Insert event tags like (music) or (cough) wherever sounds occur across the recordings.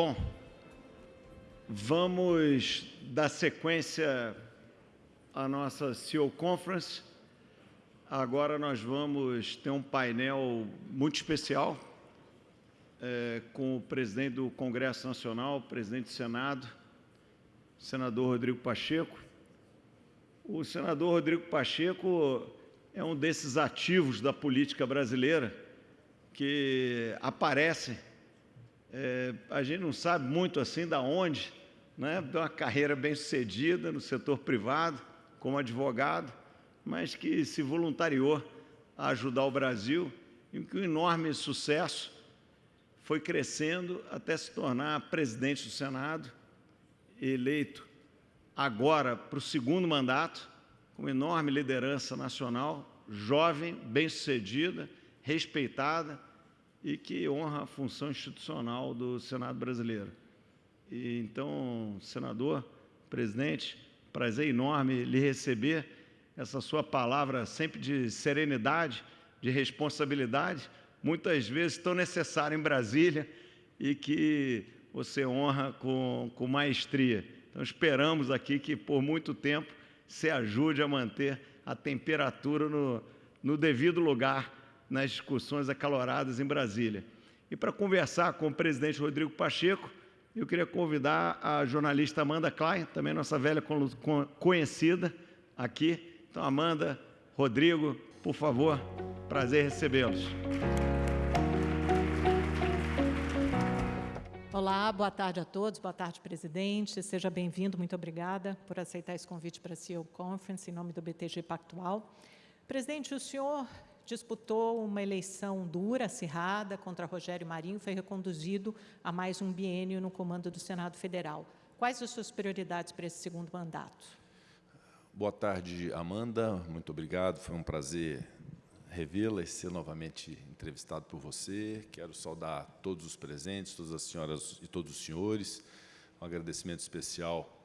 bom, vamos dar sequência à nossa CEO Conference. Agora nós vamos ter um painel muito especial é, com o presidente do Congresso Nacional, presidente do Senado, senador Rodrigo Pacheco. O senador Rodrigo Pacheco é um desses ativos da política brasileira que aparece, é, a gente não sabe muito assim da onde, né? de uma carreira bem sucedida no setor privado, como advogado, mas que se voluntariou a ajudar o Brasil e com enorme sucesso foi crescendo até se tornar presidente do Senado, eleito agora para o segundo mandato, com enorme liderança nacional, jovem, bem-sucedida, respeitada e que honra a função institucional do Senado brasileiro. E, então, senador, presidente, prazer enorme lhe receber essa sua palavra sempre de serenidade, de responsabilidade, muitas vezes tão necessária em Brasília e que você honra com, com maestria. Então, esperamos aqui que, por muito tempo, se ajude a manter a temperatura no, no devido lugar nas discussões acaloradas em Brasília. E para conversar com o presidente Rodrigo Pacheco, eu queria convidar a jornalista Amanda Klein, também nossa velha conhecida aqui. Então, Amanda, Rodrigo, por favor, prazer recebê-los. Olá, boa tarde a todos, boa tarde, presidente. Seja bem-vindo, muito obrigada por aceitar esse convite para a CEO Conference, em nome do BTG Pactual. Presidente, o senhor disputou uma eleição dura, acirrada, contra Rogério Marinho, foi reconduzido a mais um biênio no comando do Senado Federal. Quais as suas prioridades para esse segundo mandato? Boa tarde, Amanda. Muito obrigado. Foi um prazer revê-la e ser novamente entrevistado por você. Quero saudar todos os presentes, todas as senhoras e todos os senhores. Um agradecimento especial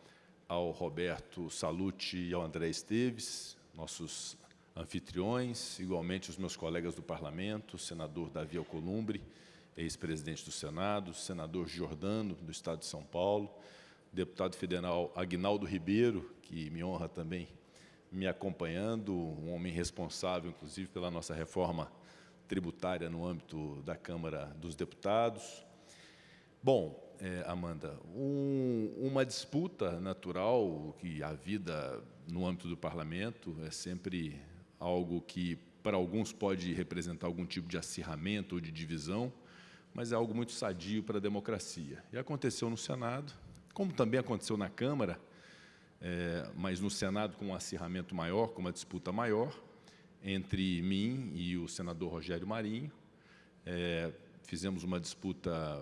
ao Roberto Salute e ao André Esteves, nossos anfitriões, igualmente os meus colegas do Parlamento, o senador Davi Alcolumbre, ex-presidente do Senado, senador Giordano, do Estado de São Paulo, deputado federal Agnaldo Ribeiro, que me honra também me acompanhando, um homem responsável, inclusive, pela nossa reforma tributária no âmbito da Câmara dos Deputados. Bom, é, Amanda, um, uma disputa natural que a vida no âmbito do parlamento é sempre algo que, para alguns, pode representar algum tipo de acirramento ou de divisão, mas é algo muito sadio para a democracia. E aconteceu no Senado, como também aconteceu na Câmara, é, mas no Senado com um acirramento maior, com uma disputa maior, entre mim e o senador Rogério Marinho. É, fizemos uma disputa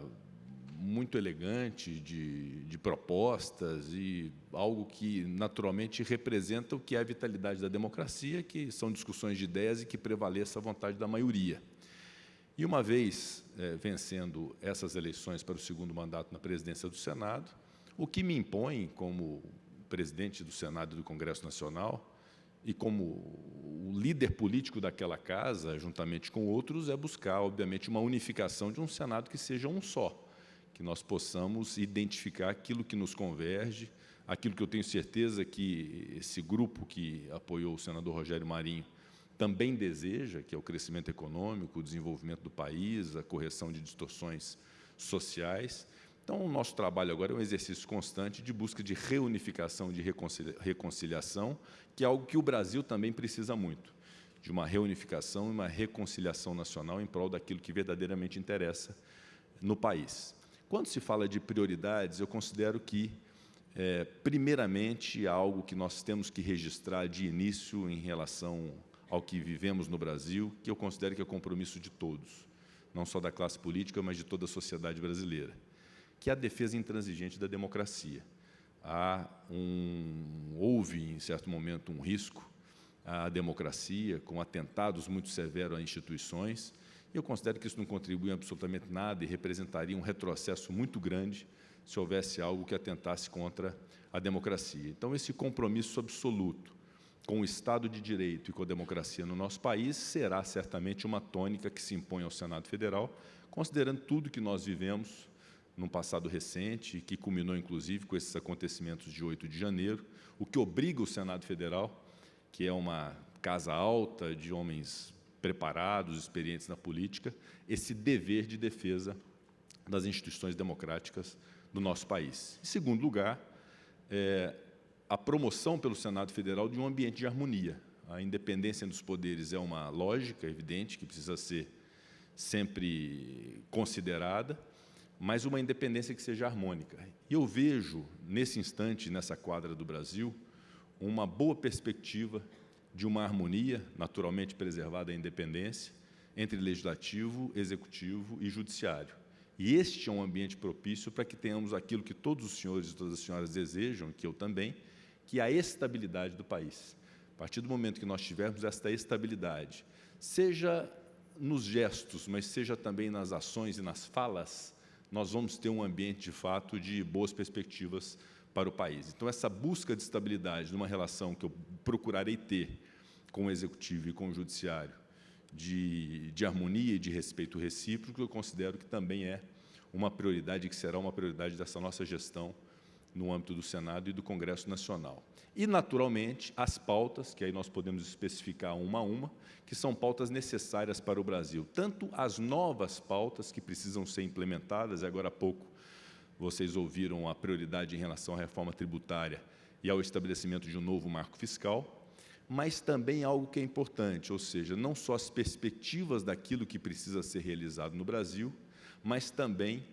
muito elegante de, de, propostas e algo que naturalmente representa o que é a vitalidade da democracia, que são discussões de ideias e que prevaleça a vontade da maioria. E uma vez é, vencendo essas eleições para o segundo mandato na presidência do Senado, o que me impõe como presidente do Senado e do Congresso Nacional, e como o líder político daquela casa, juntamente com outros, é buscar, obviamente, uma unificação de um Senado que seja um só, que nós possamos identificar aquilo que nos converge, aquilo que eu tenho certeza que esse grupo que apoiou o senador Rogério Marinho também deseja, que é o crescimento econômico, o desenvolvimento do país, a correção de distorções sociais, então, o nosso trabalho agora é um exercício constante de busca de reunificação, de reconciliação, que é algo que o Brasil também precisa muito, de uma reunificação e uma reconciliação nacional em prol daquilo que verdadeiramente interessa no país. Quando se fala de prioridades, eu considero que, é, primeiramente, algo que nós temos que registrar de início em relação ao que vivemos no Brasil, que eu considero que é compromisso de todos, não só da classe política, mas de toda a sociedade brasileira que é a defesa intransigente da democracia. Há um, houve, em certo momento, um risco à democracia, com atentados muito severos a instituições, eu considero que isso não contribui absolutamente nada e representaria um retrocesso muito grande se houvesse algo que atentasse contra a democracia. Então, esse compromisso absoluto com o Estado de Direito e com a democracia no nosso país será certamente uma tônica que se impõe ao Senado Federal, considerando tudo que nós vivemos num passado recente, que culminou, inclusive, com esses acontecimentos de 8 de janeiro, o que obriga o Senado Federal, que é uma casa alta de homens preparados, experientes na política, esse dever de defesa das instituições democráticas do nosso país. Em segundo lugar, é, a promoção pelo Senado Federal de um ambiente de harmonia. A independência dos poderes é uma lógica evidente que precisa ser sempre considerada, mas uma independência que seja harmônica. E eu vejo, nesse instante, nessa quadra do Brasil, uma boa perspectiva de uma harmonia, naturalmente preservada a independência, entre legislativo, executivo e judiciário. E este é um ambiente propício para que tenhamos aquilo que todos os senhores e todas as senhoras desejam, que eu também, que é a estabilidade do país. A partir do momento que nós tivermos esta estabilidade, seja nos gestos, mas seja também nas ações e nas falas, nós vamos ter um ambiente, de fato, de boas perspectivas para o país. Então, essa busca de estabilidade numa relação que eu procurarei ter com o Executivo e com o Judiciário, de, de harmonia e de respeito recíproco, eu considero que também é uma prioridade, que será uma prioridade dessa nossa gestão no âmbito do Senado e do Congresso Nacional. E, naturalmente, as pautas, que aí nós podemos especificar uma a uma, que são pautas necessárias para o Brasil. Tanto as novas pautas que precisam ser implementadas, agora há pouco vocês ouviram a prioridade em relação à reforma tributária e ao estabelecimento de um novo marco fiscal, mas também algo que é importante, ou seja, não só as perspectivas daquilo que precisa ser realizado no Brasil, mas também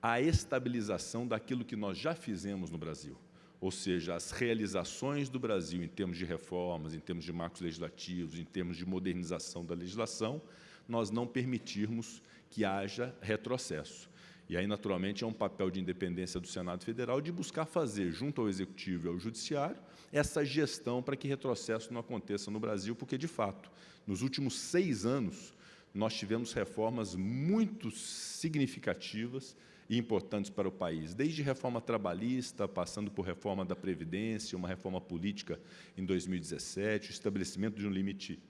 a estabilização daquilo que nós já fizemos no Brasil, ou seja, as realizações do Brasil em termos de reformas, em termos de marcos legislativos, em termos de modernização da legislação, nós não permitirmos que haja retrocesso. E aí, naturalmente, é um papel de independência do Senado Federal de buscar fazer, junto ao Executivo e ao Judiciário, essa gestão para que retrocesso não aconteça no Brasil, porque, de fato, nos últimos seis anos, nós tivemos reformas muito significativas e importantes para o país, desde reforma trabalhista, passando por reforma da Previdência, uma reforma política em 2017, o estabelecimento de um limite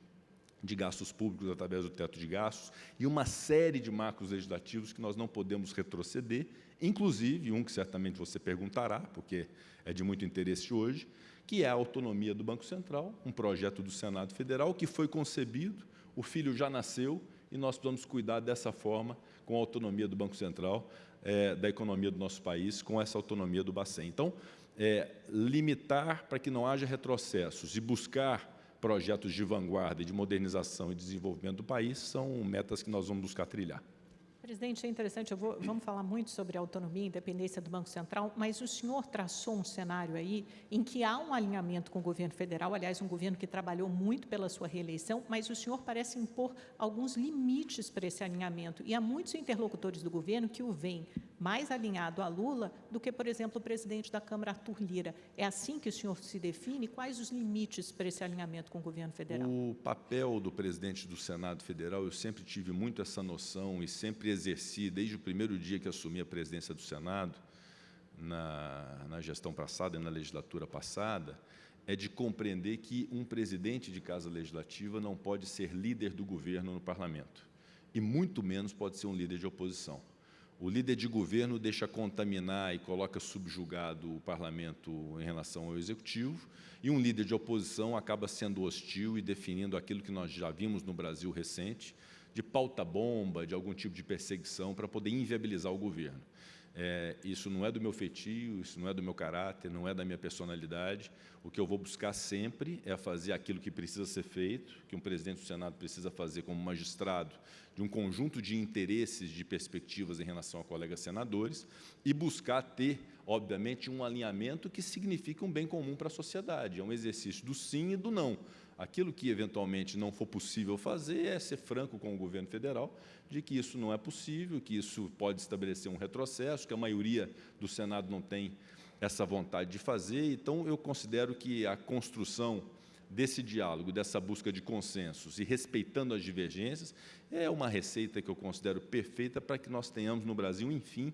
de gastos públicos através do teto de gastos e uma série de marcos legislativos que nós não podemos retroceder, inclusive um que certamente você perguntará, porque é de muito interesse hoje, que é a autonomia do Banco Central, um projeto do Senado Federal que foi concebido, o filho já nasceu e nós precisamos cuidar dessa forma com a autonomia do Banco Central, é, da economia do nosso país, com essa autonomia do Bacen. Então, é, limitar para que não haja retrocessos e buscar projetos de vanguarda, de modernização e desenvolvimento do país, são metas que nós vamos buscar trilhar. Presidente, é interessante, vou, vamos falar muito sobre autonomia e independência do Banco Central, mas o senhor traçou um cenário aí em que há um alinhamento com o governo federal, aliás, um governo que trabalhou muito pela sua reeleição, mas o senhor parece impor alguns limites para esse alinhamento. E há muitos interlocutores do governo que o veem mais alinhado a Lula do que, por exemplo, o presidente da Câmara, Arthur Lira. É assim que o senhor se define? Quais os limites para esse alinhamento com o governo federal? O papel do presidente do Senado Federal, eu sempre tive muito essa noção e sempre exerci, desde o primeiro dia que assumi a presidência do Senado, na, na gestão passada e na legislatura passada, é de compreender que um presidente de casa legislativa não pode ser líder do governo no parlamento, e muito menos pode ser um líder de oposição. O líder de governo deixa contaminar e coloca subjugado o parlamento em relação ao executivo, e um líder de oposição acaba sendo hostil e definindo aquilo que nós já vimos no Brasil recente, de pauta-bomba, de algum tipo de perseguição para poder inviabilizar o governo. É, isso não é do meu feitio, isso não é do meu caráter, não é da minha personalidade. O que eu vou buscar sempre é fazer aquilo que precisa ser feito, que um presidente do Senado precisa fazer como magistrado, de um conjunto de interesses, de perspectivas em relação a colegas senadores, e buscar ter, obviamente, um alinhamento que signifique um bem comum para a sociedade. É um exercício do sim e do não. Aquilo que eventualmente não for possível fazer é ser franco com o governo federal de que isso não é possível, que isso pode estabelecer um retrocesso, que a maioria do Senado não tem essa vontade de fazer. Então, eu considero que a construção desse diálogo, dessa busca de consensos e respeitando as divergências, é uma receita que eu considero perfeita para que nós tenhamos no Brasil, enfim,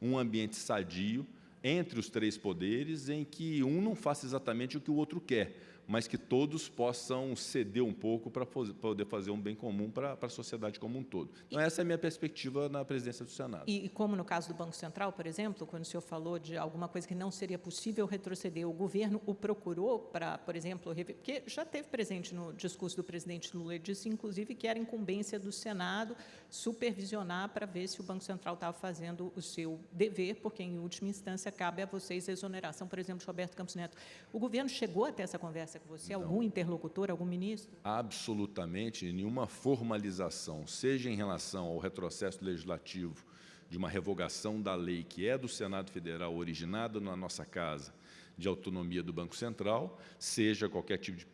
um ambiente sadio entre os três poderes, em que um não faça exatamente o que o outro quer, mas que todos possam ceder um pouco para poder fazer um bem comum para, a sociedade como um todo. Então, essa é a minha perspectiva na presidência do Senado. E, e, como no caso do Banco Central, por exemplo, quando o senhor falou de alguma coisa que não seria possível retroceder, o governo o procurou para, por exemplo, porque já teve presente no discurso do presidente Lula, ele disse, inclusive, que era incumbência do Senado supervisionar para ver se o Banco Central estava fazendo o seu dever, porque, em última instância, cabe a vocês a exoneração, por exemplo, de Roberto Campos Neto. O governo chegou até essa conversa com você? Não. Algum interlocutor, algum ministro? Absolutamente nenhuma formalização, seja em relação ao retrocesso legislativo de uma revogação da lei que é do Senado Federal, originada na nossa casa, de autonomia do Banco Central, seja qualquer tipo de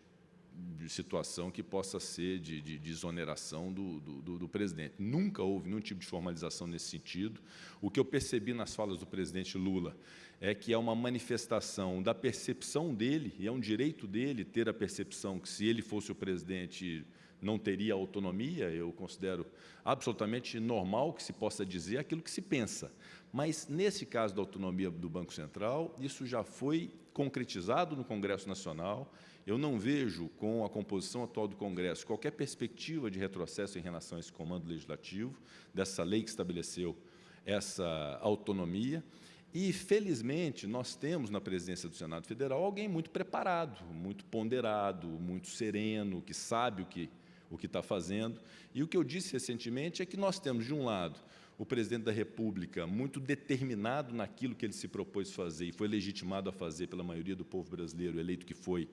de situação que possa ser de, de, de exoneração do, do, do, presidente. Nunca houve nenhum tipo de formalização nesse sentido. O que eu percebi nas falas do presidente Lula é que é uma manifestação da percepção dele, e é um direito dele ter a percepção que, se ele fosse o presidente, não teria autonomia. Eu considero absolutamente normal que se possa dizer aquilo que se pensa. Mas, nesse caso da autonomia do Banco Central, isso já foi concretizado no Congresso Nacional, eu não vejo, com a composição atual do Congresso, qualquer perspectiva de retrocesso em relação a esse comando legislativo, dessa lei que estabeleceu essa autonomia. E, felizmente, nós temos na presidência do Senado Federal alguém muito preparado, muito ponderado, muito sereno, que sabe o que o que está fazendo. E o que eu disse recentemente é que nós temos, de um lado, o presidente da República muito determinado naquilo que ele se propôs fazer e foi legitimado a fazer pela maioria do povo brasileiro, eleito que foi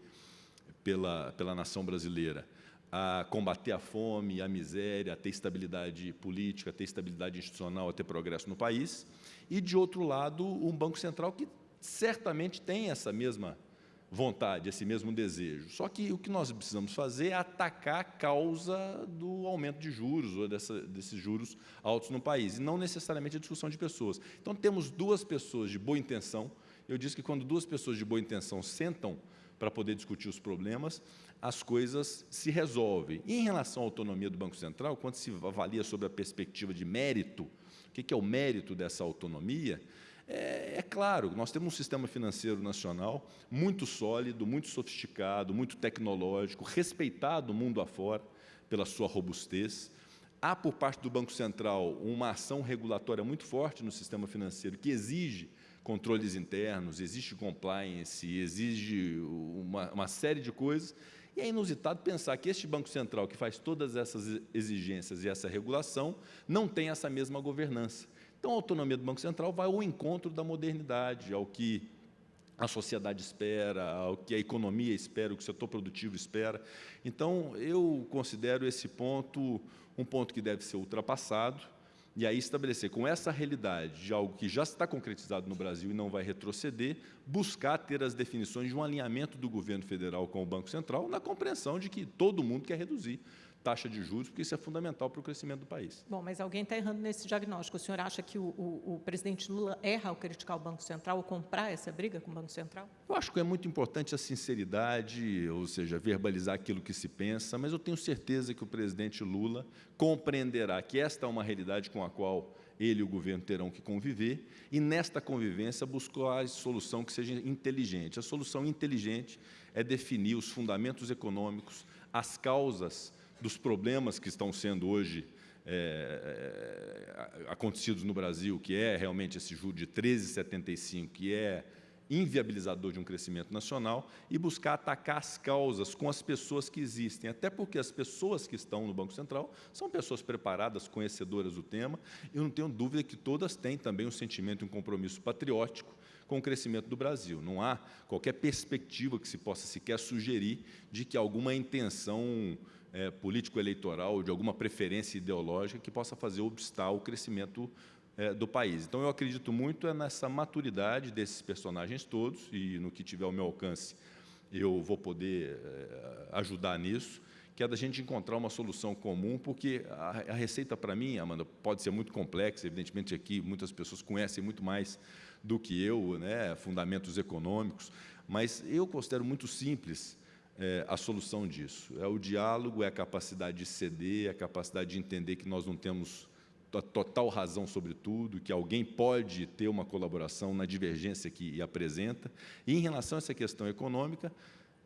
pela, pela nação brasileira a combater a fome, a miséria, a ter estabilidade política, a ter estabilidade institucional, a ter progresso no país, e, de outro lado, um Banco Central que certamente tem essa mesma vontade, esse mesmo desejo. Só que o que nós precisamos fazer é atacar a causa do aumento de juros, ou dessa, desses juros altos no país, e não necessariamente a discussão de pessoas. Então, temos duas pessoas de boa intenção. Eu disse que quando duas pessoas de boa intenção sentam para poder discutir os problemas, as coisas se resolvem. E em relação à autonomia do Banco Central, quando se avalia sobre a perspectiva de mérito, o que é o mérito dessa autonomia, é, é, claro, nós temos um sistema financeiro nacional muito sólido, muito sofisticado, muito tecnológico, respeitado mundo afora pela sua robustez. Há, por parte do Banco Central, uma ação regulatória muito forte no sistema financeiro que exige controles internos, existe compliance, exige uma, uma série de coisas, e é inusitado pensar que este Banco Central, que faz todas essas exigências e essa regulação, não tem essa mesma governança. Então, a autonomia do Banco Central vai ao encontro da modernidade, ao que a sociedade espera, ao que a economia espera, o que o setor produtivo espera. Então, eu considero esse ponto um ponto que deve ser ultrapassado, e aí estabelecer com essa realidade de algo que já está concretizado no Brasil e não vai retroceder, buscar ter as definições de um alinhamento do governo federal com o Banco Central na compreensão de que todo mundo quer reduzir taxa de juros, porque isso é fundamental para o crescimento do país. Bom, mas alguém está errando nesse diagnóstico. O senhor acha que o, o, o, presidente Lula erra ao criticar o Banco Central ou comprar essa briga com o Banco Central? Eu acho que é muito importante a sinceridade, ou seja, verbalizar aquilo que se pensa, mas eu tenho certeza que o presidente Lula compreenderá que esta é uma realidade com a qual ele e o governo terão que conviver, e nesta convivência buscar a solução que seja inteligente. A solução inteligente é definir os fundamentos econômicos, as causas dos problemas que estão sendo hoje é, é, acontecidos no Brasil, que é realmente esse juro de 13,75, que é inviabilizador de um crescimento nacional, e buscar atacar as causas com as pessoas que existem, até porque as pessoas que estão no Banco Central são pessoas preparadas, conhecedoras do tema, e eu não tenho dúvida que todas têm também um sentimento e um compromisso patriótico com o crescimento do Brasil. Não há qualquer perspectiva que se possa sequer sugerir de que alguma intenção é, político-eleitoral, de alguma preferência ideológica que possa fazer obstar o crescimento é, do país. Então, eu acredito muito é nessa maturidade desses personagens todos, e no que tiver ao meu alcance, eu vou poder é, ajudar nisso, que é da gente encontrar uma solução comum, porque a, a receita, para mim, Amanda, pode ser muito complexa, evidentemente aqui muitas pessoas conhecem muito mais do que eu, né, fundamentos econômicos, mas eu considero muito simples é, a solução disso. É o diálogo, é a capacidade de ceder, é a capacidade de entender que nós não temos total razão sobre tudo, que alguém pode ter uma colaboração na divergência que apresenta. E, em relação a essa questão econômica,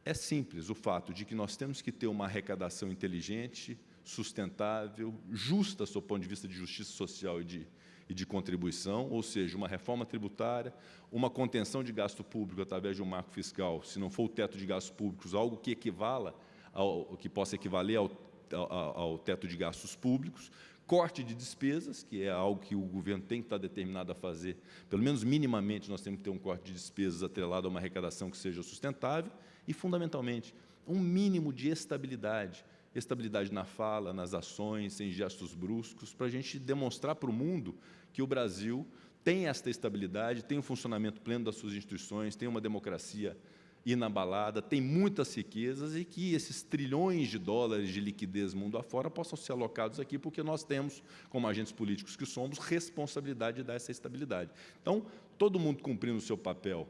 é simples o fato de que nós temos que ter uma arrecadação inteligente, sustentável, justa, do ponto de vista de justiça social e de, e de contribuição, ou seja, uma reforma tributária, uma contenção de gasto público através de um marco fiscal, se não for o teto de gastos públicos, algo que equivala ao que possa equivaler ao, ao, ao teto de gastos públicos, corte de despesas, que é algo que o governo tem que estar determinado a fazer, pelo menos minimamente nós temos que ter um corte de despesas atrelado a uma arrecadação que seja sustentável, e, fundamentalmente, um mínimo de estabilidade, estabilidade na fala, nas ações, sem gestos bruscos, para a gente demonstrar para o mundo que o Brasil tem esta estabilidade, tem um funcionamento pleno das suas instituições, tem uma democracia inabalada, tem muitas riquezas e que esses trilhões de dólares de liquidez mundo afora possam ser alocados aqui, porque nós temos, como agentes políticos que somos, responsabilidade de dar essa estabilidade. Então, todo mundo cumprindo o seu papel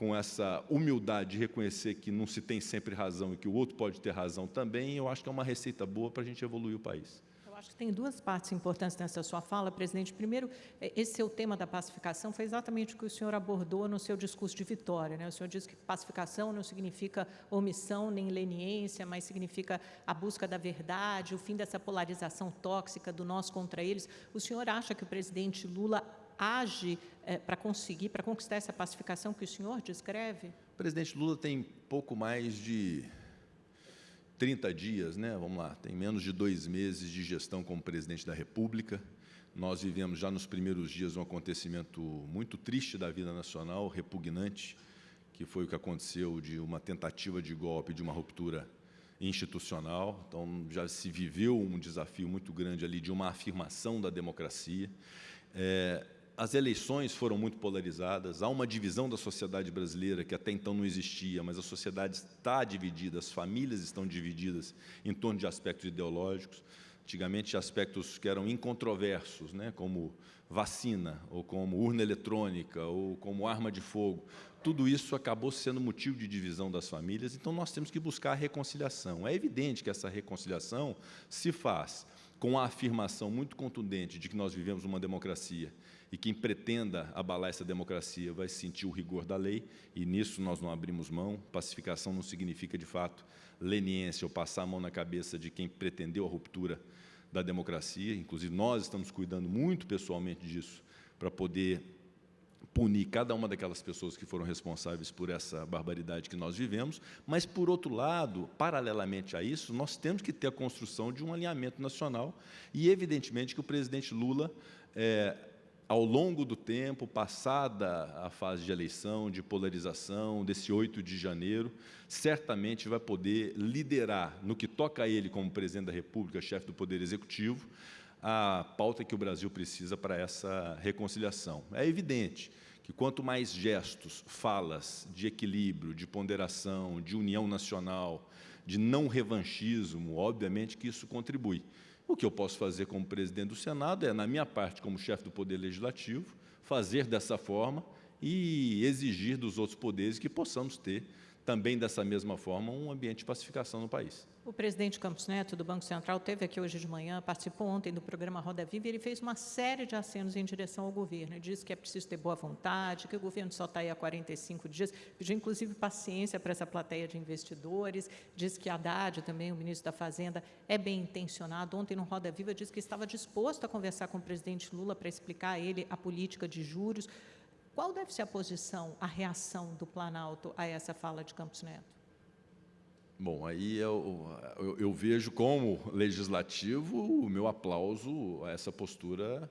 com essa humildade de reconhecer que não se tem sempre razão e que o outro pode ter razão também, eu acho que é uma receita boa para a gente evoluir o país. Eu acho que tem duas partes importantes nessa sua fala, presidente. Primeiro, é, esse seu tema da pacificação foi exatamente o que o senhor abordou no seu discurso de vitória. Né? O senhor disse que pacificação não significa omissão nem leniência, mas significa a busca da verdade, o fim dessa polarização tóxica do nós contra eles. O senhor acha que o presidente Lula age é, para conseguir, para conquistar essa pacificação que o senhor descreve? O presidente Lula tem pouco mais de 30 dias, né? vamos lá, tem menos de dois meses de gestão como presidente da República. Nós vivemos já nos primeiros dias um acontecimento muito triste da vida nacional, repugnante, que foi o que aconteceu de uma tentativa de golpe, de uma ruptura institucional. Então, já se viveu um desafio muito grande ali de uma afirmação da democracia. É, as eleições foram muito polarizadas, há uma divisão da sociedade brasileira que até então não existia, mas a sociedade está dividida, as famílias estão divididas em torno de aspectos ideológicos, antigamente aspectos que eram incontroversos, né, como vacina, ou como urna eletrônica, ou como arma de fogo, tudo isso acabou sendo motivo de divisão das famílias, então nós temos que buscar a reconciliação. É evidente que essa reconciliação se faz com a afirmação muito contundente de que nós vivemos uma democracia e quem pretenda abalar essa democracia vai sentir o rigor da lei, e nisso nós não abrimos mão. Pacificação não significa, de fato, leniência ou passar a mão na cabeça de quem pretendeu a ruptura da democracia. Inclusive, nós estamos cuidando muito pessoalmente disso, para poder punir cada uma daquelas pessoas que foram responsáveis por essa barbaridade que nós vivemos, mas, por outro lado, paralelamente a isso, nós temos que ter a construção de um alinhamento nacional e, evidentemente, que o presidente Lula é, ao longo do tempo, passada a fase de eleição, de polarização, desse 8 de janeiro, certamente vai poder liderar, no que toca a ele como presidente da República, chefe do Poder Executivo, a pauta que o Brasil precisa para essa reconciliação. É evidente que quanto mais gestos, falas de equilíbrio, de ponderação, de união nacional, de não revanchismo, obviamente que isso contribui. O que eu posso fazer como presidente do Senado é, na minha parte, como chefe do Poder Legislativo, fazer dessa forma e exigir dos outros poderes que possamos ter também dessa mesma forma um ambiente de pacificação no país. O presidente Campos Neto, do Banco Central, teve aqui hoje de manhã, participou ontem do programa Roda Viva e ele fez uma série de acenos em direção ao governo. Ele disse que é preciso ter boa vontade, que o governo só está aí há 45 dias, pediu inclusive paciência para essa plateia de investidores, disse que Haddad, também o ministro da Fazenda, é bem intencionado. Ontem no Roda Viva disse que estava disposto a conversar com o presidente Lula para explicar a ele a política de juros. Qual deve ser a posição, a reação do Planalto a essa fala de Campos Neto? Bom, aí eu, eu, eu, vejo como legislativo o meu aplauso a essa postura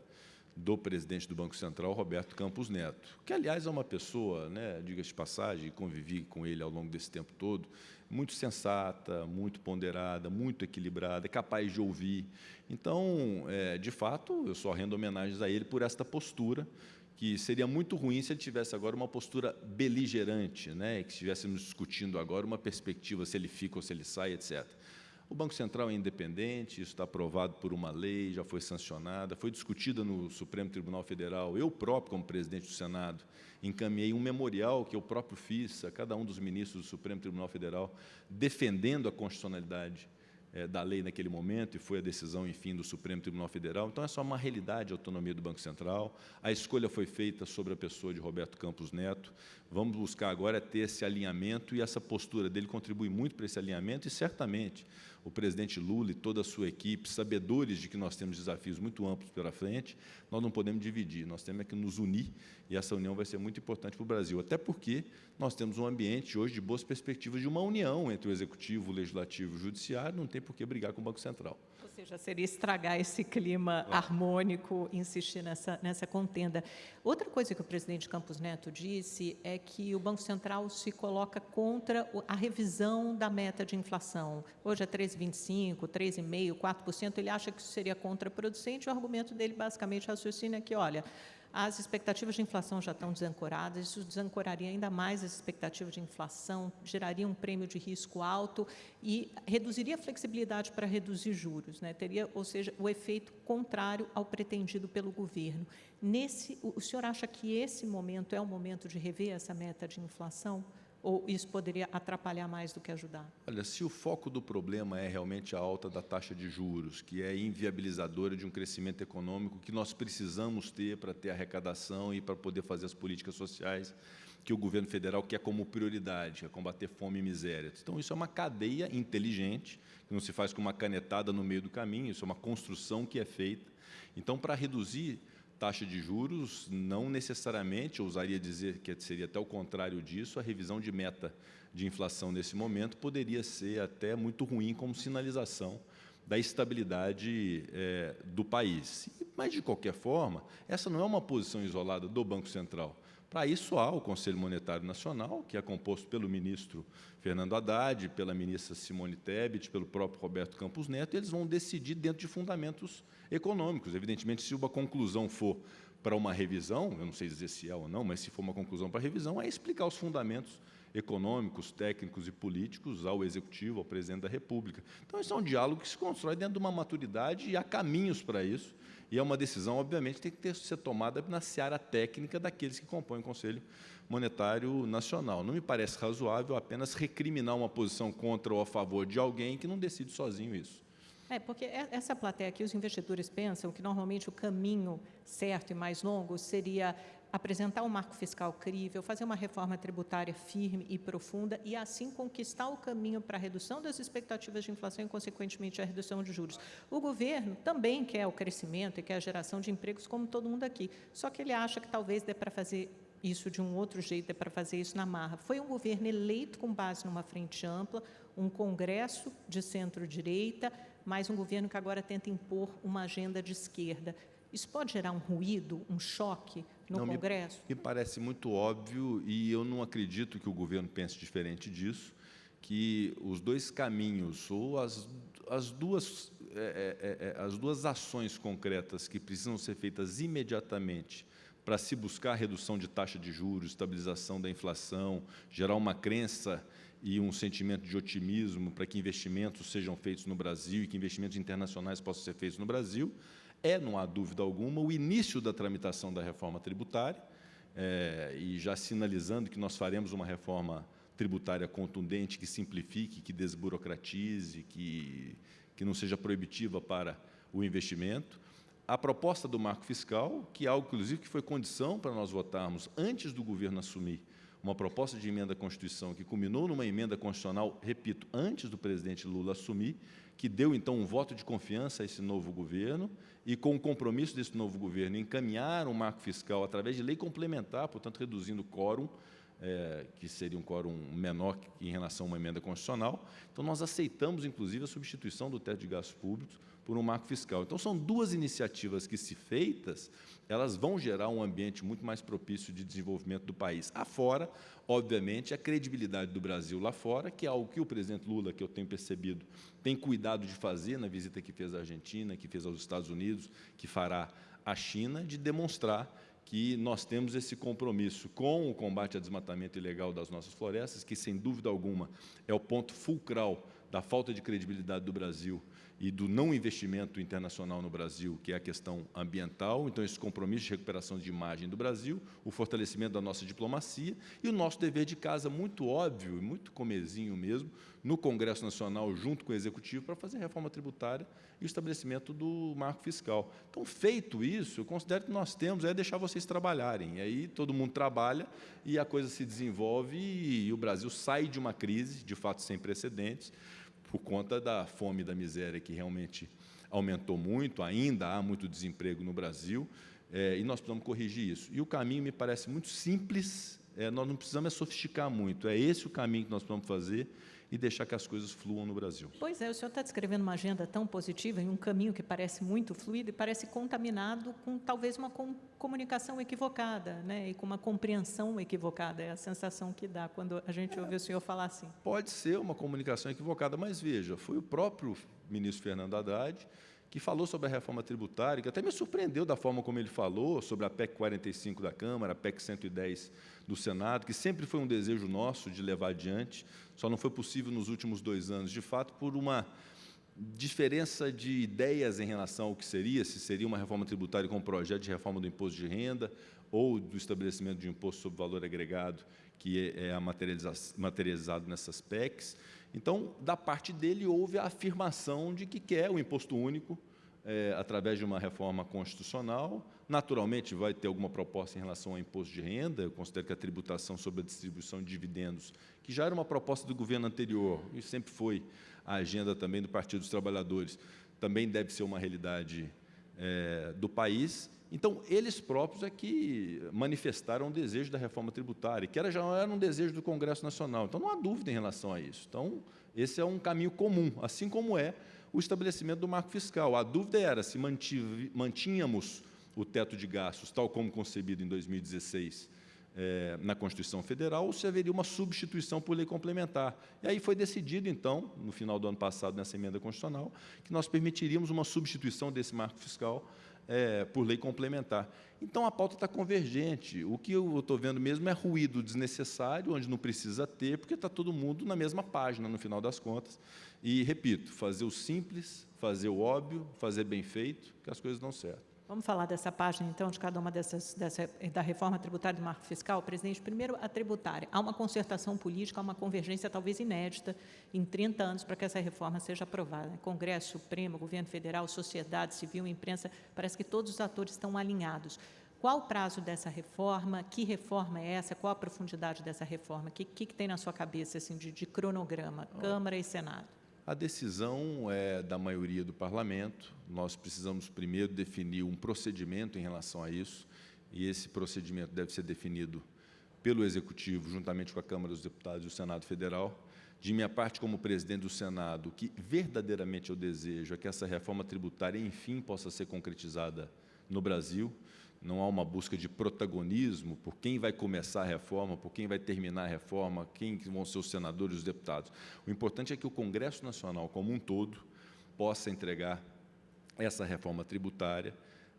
do presidente do Banco Central, Roberto Campos Neto, que, aliás, é uma pessoa, né, diga-se de passagem, convivi com ele ao longo desse tempo todo, muito sensata, muito ponderada, muito equilibrada, é capaz de ouvir. Então, é, de fato, eu só rendo homenagens a ele por esta postura, que seria muito ruim se ele tivesse agora uma postura beligerante, né, que estivéssemos discutindo agora uma perspectiva se ele fica ou se ele sai, etc. O Banco Central é independente, isso está aprovado por uma lei, já foi sancionada, foi discutida no Supremo Tribunal Federal. Eu próprio, como presidente do Senado, encaminhei um memorial que eu próprio fiz a cada um dos ministros do Supremo Tribunal Federal, defendendo a constitucionalidade é, da lei naquele momento e foi a decisão, enfim, do Supremo Tribunal Federal. Então, é só uma realidade a autonomia do Banco Central. A escolha foi feita sobre a pessoa de Roberto Campos Neto. Vamos buscar agora ter esse alinhamento e essa postura dele contribui muito para esse alinhamento e, certamente, o presidente Lula e toda a sua equipe, sabedores de que nós temos desafios muito amplos pela frente, nós não podemos dividir, nós temos que nos unir e essa união vai ser muito importante para o Brasil, até porque nós temos um ambiente hoje de boas perspectivas de uma união entre o Executivo, o Legislativo e o Judiciário, não tem por que brigar com o Banco Central seja, seria estragar esse clima ah. harmônico, insistir nessa, nessa contenda. Outra coisa que o presidente Campos Neto disse é que o Banco Central se coloca contra a revisão da meta de inflação. Hoje é 3,25%, 3,5%, 4%. Ele acha que isso seria contraproducente. O argumento dele, basicamente, raciocina é que, olha, as expectativas de inflação já estão desancoradas, isso desancoraria ainda mais as expectativas de inflação, geraria um prêmio de risco alto e reduziria a flexibilidade para reduzir juros, né? teria, ou seja, o efeito contrário ao pretendido pelo governo. Nesse, o senhor acha que esse momento é o momento de rever essa meta de inflação? Ou isso poderia atrapalhar mais do que ajudar? Olha, se o foco do problema é realmente a alta da taxa de juros, que é inviabilizadora de um crescimento econômico que nós precisamos ter para ter arrecadação e para poder fazer as políticas sociais que o governo federal quer como prioridade, é combater fome e miséria. Então, isso é uma cadeia inteligente, que não se faz com uma canetada no meio do caminho, isso é uma construção que é feita. Então, para reduzir taxa de juros, não necessariamente, ousaria dizer que seria até o contrário disso, a revisão de meta de inflação nesse momento poderia ser até muito ruim como sinalização da estabilidade é, do país. Mas, de qualquer forma, essa não é uma posição isolada do Banco Central. Para isso, há o Conselho Monetário Nacional, que é composto pelo ministro Fernando Haddad, pela ministra Simone Tebet, pelo próprio Roberto Campos Neto, e eles vão decidir dentro de fundamentos econômicos. Evidentemente, se uma conclusão for para uma revisão, eu não sei dizer se é ou não, mas se for uma conclusão para revisão, é explicar os fundamentos econômicos, técnicos e políticos ao Executivo, ao Presidente da República. Então, isso é um diálogo que se constrói dentro de uma maturidade e há caminhos para isso. E é uma decisão, obviamente, que tem que ter, ser tomada na seara técnica daqueles que compõem o Conselho Monetário Nacional. Não me parece razoável apenas recriminar uma posição contra ou a favor de alguém que não decide sozinho isso. É, porque essa plateia aqui, os investidores pensam que normalmente o caminho certo e mais longo seria apresentar um marco fiscal crível, fazer uma reforma tributária firme e profunda e, assim, conquistar o caminho para a redução das expectativas de inflação e, consequentemente, a redução de juros. O governo também quer o crescimento e quer a geração de empregos, como todo mundo aqui, só que ele acha que talvez dê para fazer isso de um outro jeito, dê para fazer isso na marra. Foi um governo eleito com base numa frente ampla, um congresso de centro-direita, mas um governo que agora tenta impor uma agenda de esquerda. Isso pode gerar um ruído, um choque no não, Congresso? Me, me parece muito óbvio e eu não acredito que o governo pense diferente disso, que os dois caminhos ou as, as, duas, é, é, é, é as duas ações concretas que precisam ser feitas imediatamente para se buscar a redução de taxa de juros, estabilização da inflação, gerar uma crença e um sentimento de otimismo para que investimentos sejam feitos no Brasil e que investimentos internacionais possam ser feitos no Brasil, é, não há dúvida alguma, o início da tramitação da reforma tributária, é, e já sinalizando que nós faremos uma reforma tributária contundente, que simplifique, que desburocratize, que, que não seja proibitiva para o investimento. A proposta do marco fiscal, que é algo, inclusive, que foi condição para nós votarmos antes do governo assumir uma proposta de emenda à Constituição que culminou numa emenda constitucional, repito, antes do presidente Lula assumir, que deu, então, um voto de confiança a esse novo governo e, com o compromisso desse novo governo, encaminhar um marco fiscal através de lei complementar, portanto, reduzindo o quórum, é, que seria um quórum menor em relação a uma emenda constitucional. Então, nós aceitamos, inclusive, a substituição do teto de gastos públicos por um marco fiscal. Então, são duas iniciativas que, se feitas, elas vão gerar um ambiente muito mais propício de desenvolvimento do país. Afora, obviamente, a credibilidade do Brasil lá fora, que é algo que o presidente Lula, que eu tenho percebido, tem cuidado de fazer na visita que fez à Argentina, que fez aos Estados Unidos, que fará à China, de demonstrar que nós temos esse compromisso com o combate ao desmatamento ilegal das nossas florestas, que, sem dúvida alguma, é o ponto fulcral da falta de credibilidade do Brasil e do não investimento internacional no Brasil, que é a questão ambiental, então esse compromisso de recuperação de imagem do Brasil, o fortalecimento da nossa diplomacia e o nosso dever de casa muito óbvio muito comezinho mesmo, no Congresso Nacional, junto com o Executivo, para fazer reforma tributária e o estabelecimento do marco fiscal. Então, feito isso, eu considero que nós temos é deixar vocês trabalharem. E aí todo mundo trabalha e a coisa se desenvolve e o Brasil sai de uma crise, de fato sem precedentes, por conta da fome e da miséria que realmente aumentou muito, ainda há muito desemprego no Brasil, é, e nós precisamos corrigir isso. E o caminho me parece muito simples, é, nós não precisamos é sofisticar muito, é esse o caminho que nós precisamos fazer, e deixar que as coisas fluam no Brasil. Pois é, o senhor está descrevendo uma agenda tão positiva em um caminho que parece muito fluido e parece contaminado com talvez uma com comunicação equivocada, né? E com uma compreensão equivocada. É a sensação que dá quando a gente ouve o senhor falar assim. Pode ser uma comunicação equivocada, mas veja, foi o próprio ministro Fernando Haddad que falou sobre a reforma tributária, que até me surpreendeu da forma como ele falou sobre a PEC 45 da Câmara, a PEC 110 do Senado, que sempre foi um desejo nosso de levar adiante, só não foi possível nos últimos dois anos, de fato, por uma diferença de ideias em relação ao que seria, se seria uma reforma tributária com um projeto de reforma do imposto de renda ou do estabelecimento de imposto sobre valor agregado, que é, é materializado nessas PECs. Então, da parte dele, houve a afirmação de que quer o imposto único é, através de uma reforma constitucional. Naturalmente, vai ter alguma proposta em relação ao imposto de renda. Eu considero que a tributação sobre a distribuição de dividendos, que já era uma proposta do governo anterior, e sempre foi a agenda também do Partido dos Trabalhadores, também deve ser uma realidade é, do país. Então, eles próprios é que manifestaram o desejo da reforma tributária, que era, já era um desejo do Congresso Nacional. Então, não há dúvida em relação a isso. Então, esse é um caminho comum, assim como é o estabelecimento do marco fiscal. A dúvida era se mantínhamos o teto de gastos, tal como concebido em 2016, é, na Constituição Federal, ou se haveria uma substituição por lei complementar. E aí foi decidido, então, no final do ano passado, nessa emenda constitucional, que nós permitiríamos uma substituição desse marco fiscal é, por lei complementar. Então, a pauta está convergente. O que eu estou vendo mesmo é ruído desnecessário, onde não precisa ter, porque está todo mundo na mesma página, no final das contas. E, repito, fazer o simples, fazer o óbvio, fazer bem feito, que as coisas dão certo. Vamos falar dessa página, então, de cada uma dessas, dessa, da reforma tributária do marco fiscal. Presidente, primeiro, a tributária. Há uma concertação política, há uma convergência talvez inédita em 30 anos para que essa reforma seja aprovada. Congresso, Supremo, Governo Federal, sociedade civil, imprensa, parece que todos os atores estão alinhados. Qual o prazo dessa reforma? Que reforma é essa? Qual a profundidade dessa reforma? O que, que, que tem na sua cabeça assim, de, de cronograma, Câmara e Senado? A decisão é da maioria do parlamento. Nós precisamos primeiro definir um procedimento em relação a isso, e esse procedimento deve ser definido pelo Executivo, juntamente com a Câmara dos Deputados e o Senado Federal. De minha parte, como presidente do Senado, o que verdadeiramente eu desejo é que essa reforma tributária, enfim, possa ser concretizada no Brasil não há uma busca de protagonismo por quem vai começar a reforma, por quem vai terminar a reforma, quem vão ser os senadores e os deputados. O importante é que o Congresso Nacional, como um todo, possa entregar essa reforma tributária,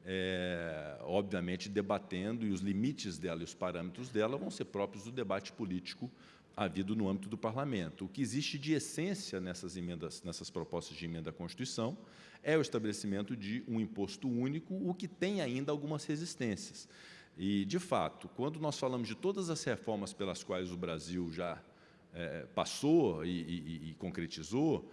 é, obviamente debatendo, e os limites dela e os parâmetros dela vão ser próprios do debate político havido no âmbito do parlamento. O que existe de essência nessas emendas, nessas propostas de emenda à Constituição, é o estabelecimento de um imposto único, o que tem ainda algumas resistências. E, de fato, quando nós falamos de todas as reformas pelas quais o Brasil já é, passou e, e, e concretizou,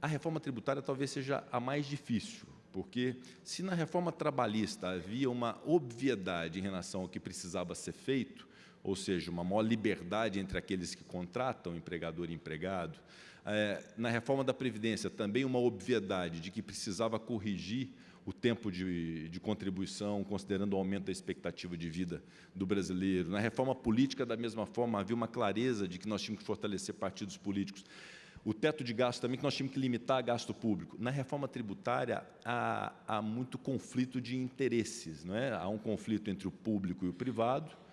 a reforma tributária talvez seja a mais difícil, porque se na reforma trabalhista havia uma obviedade em relação ao que precisava ser feito, ou seja, uma maior liberdade entre aqueles que contratam, empregador e empregado, é, na reforma da Previdência, também uma obviedade de que precisava corrigir o tempo de, de, contribuição, considerando o aumento da expectativa de vida do brasileiro. Na reforma política, da mesma forma, havia uma clareza de que nós tínhamos que fortalecer partidos políticos. O teto de gasto também, que nós tínhamos que limitar gasto público. Na reforma tributária, há, há muito conflito de interesses. Não é? Há um conflito entre o público e o privado.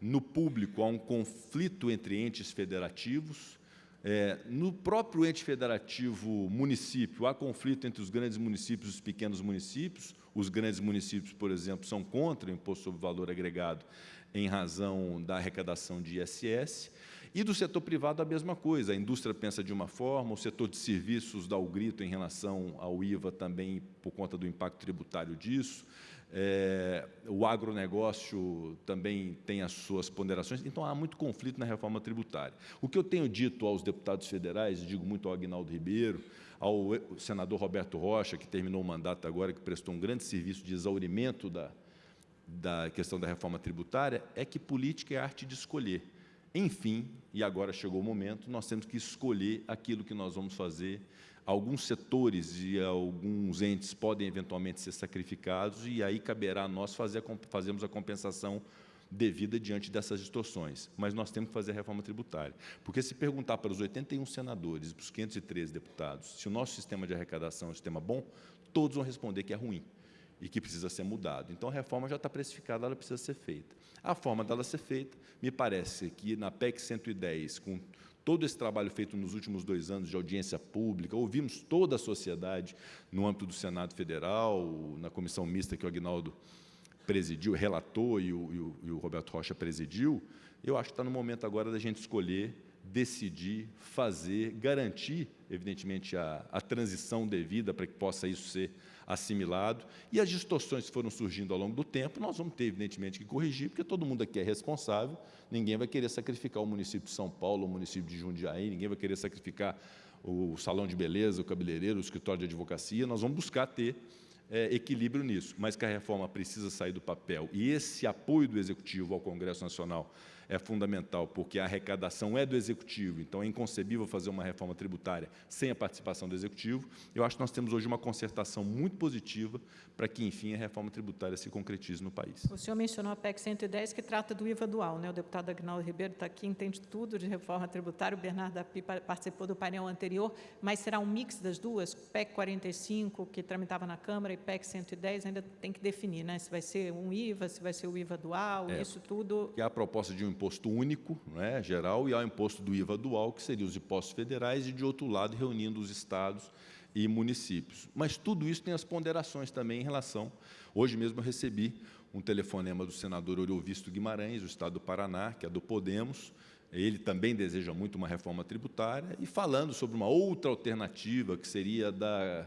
No público, há um conflito entre entes federativos, é, no próprio ente federativo município, há conflito entre os grandes municípios e os pequenos municípios. Os grandes municípios, por exemplo, são contra o imposto sobre valor agregado em razão da arrecadação de ISS. E do setor privado, a mesma coisa. A indústria pensa de uma forma, o setor de serviços dá o grito em relação ao IVA também por conta do impacto tributário disso. É, o agronegócio também tem as suas ponderações, então há muito conflito na reforma tributária. O que eu tenho dito aos deputados federais, digo muito ao Agnaldo Ribeiro, ao senador Roberto Rocha, que terminou o mandato agora, que prestou um grande serviço de exaurimento da, da questão da reforma tributária, é que política é arte de escolher. Enfim, e agora chegou o momento, nós temos que escolher aquilo que nós vamos fazer. Alguns setores e alguns entes podem eventualmente ser sacrificados e aí caberá a nós fazer, fazermos a compensação devida diante dessas distorções. Mas nós temos que fazer a reforma tributária. Porque se perguntar para os 81 senadores para os 513 deputados se o nosso sistema de arrecadação é um sistema bom, todos vão responder que é ruim e que precisa ser mudado. Então, a reforma já está precificada, ela precisa ser feita. A forma dela ser feita, me parece que na PEC 110, com todo esse trabalho feito nos últimos dois anos de audiência pública, ouvimos toda a sociedade no âmbito do Senado Federal, na comissão mista que o Agnaldo presidiu, relatou e o, e o, Roberto Rocha presidiu, eu acho que está no momento agora da gente escolher, decidir, fazer, garantir, evidentemente, a, a transição devida para que possa isso ser assimilado. E as distorções que foram surgindo ao longo do tempo, nós vamos ter, evidentemente, que corrigir, porque todo mundo aqui é responsável, ninguém vai querer sacrificar o município de São Paulo, o município de Jundiaí, ninguém vai querer sacrificar o salão de beleza, o cabeleireiro, o escritório de advocacia, nós vamos buscar ter é, equilíbrio nisso, mas que a reforma precisa sair do papel. E esse apoio do Executivo ao Congresso Nacional é fundamental, porque a arrecadação é do Executivo, então é inconcebível fazer uma reforma tributária sem a participação do Executivo. Eu acho que nós temos hoje uma concertação muito positiva para que, enfim, a reforma tributária se concretize no país. O senhor mencionou a PEC 110, que trata do IVA dual. Né? O deputado Agnaldo Ribeiro está aqui, entende tudo de reforma tributária, o Bernardo Api participou do painel anterior, mas será um mix das duas? PEC 45, que tramitava na Câmara, e PEC 110, ainda tem que definir, né? se vai ser um IVA, se vai ser o IVA dual, é, isso tudo... Que é a proposta de um imposto único, é, geral, e ao imposto do IVA dual, que seria os impostos federais, e, de outro lado, reunindo os estados e municípios. Mas tudo isso tem as ponderações também em relação... Hoje mesmo eu recebi um telefonema do senador Oriovisto Guimarães, do estado do Paraná, que é do Podemos, ele também deseja muito uma reforma tributária, e falando sobre uma outra alternativa, que seria da,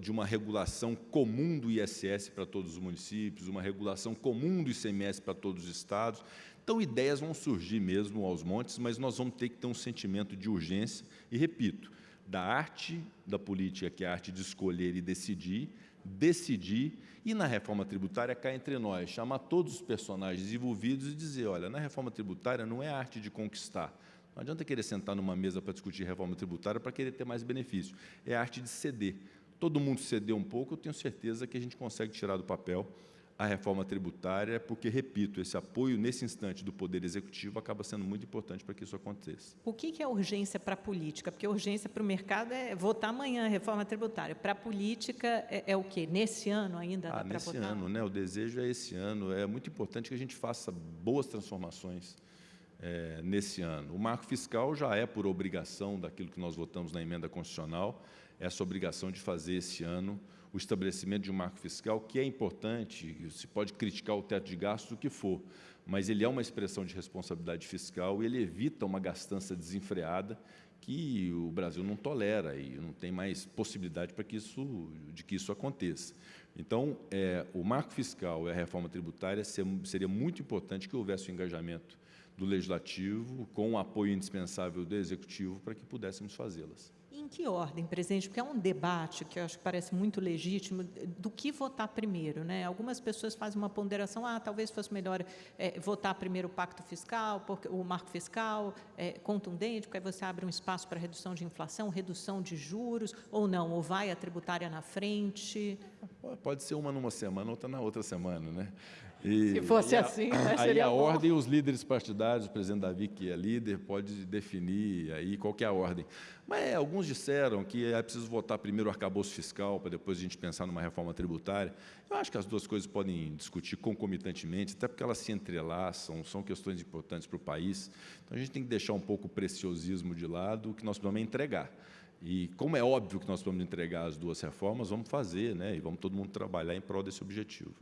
de uma regulação comum do ISS para todos os municípios, uma regulação comum do ICMS para todos os estados. Então, ideias vão surgir mesmo aos montes, mas nós vamos ter que ter um sentimento de urgência. E, repito, da arte da política, que é a arte de escolher e decidir, decidir, e na reforma tributária, cá entre nós, chamar todos os personagens envolvidos e dizer, olha, na reforma tributária não é a arte de conquistar, não adianta querer sentar numa mesa para discutir reforma tributária para querer ter mais benefício, é a arte de ceder. Todo mundo ceder um pouco, eu tenho certeza que a gente consegue tirar do papel a reforma tributária, porque, repito, esse apoio nesse instante do Poder Executivo acaba sendo muito importante para que isso aconteça. O que é urgência para a política? Porque urgência para o mercado é votar amanhã a reforma tributária. Para a política é, é, o quê? Nesse ano ainda ah, nesse votar? ano, né? O desejo é esse ano. É muito importante que a gente faça boas transformações é, nesse ano. O marco fiscal já é por obrigação daquilo que nós votamos na emenda constitucional, essa obrigação de fazer esse ano o estabelecimento de um marco fiscal, que é importante, se pode criticar o teto de gastos, o que for, mas ele é uma expressão de responsabilidade fiscal e ele evita uma gastança desenfreada que o Brasil não tolera e não tem mais possibilidade para que isso, de que isso aconteça. Então, é, o marco fiscal e a reforma tributária seria muito importante que houvesse o engajamento do Legislativo com o apoio indispensável do Executivo para que pudéssemos fazê-las. Em que ordem, presidente? Porque é um debate que eu acho que parece muito legítimo do que votar primeiro. Né? Algumas pessoas fazem uma ponderação, ah, talvez fosse melhor é, votar primeiro o pacto fiscal, porque, o marco fiscal é, contundente, porque aí você abre um espaço para redução de inflação, redução de juros, ou não, ou vai a tributária na frente. Pode ser uma numa semana, outra na outra semana. Né? E, Se fosse a, assim, né, aí seria a bom. ordem, os líderes partidários, o presidente Davi, que é líder, pode definir aí qual é a ordem. Mas é, alguns disseram que é preciso votar primeiro o arcabouço fiscal, para depois a gente pensar numa reforma tributária. Eu acho que as duas coisas podem discutir concomitantemente, até porque elas se entrelaçam, são questões importantes para o país. Então, a gente tem que deixar um pouco o preciosismo de lado, o que nós precisamos é entregar. E como é óbvio que nós vamos entregar as duas reformas, vamos fazer, né? e vamos todo mundo trabalhar em prol desse objetivo.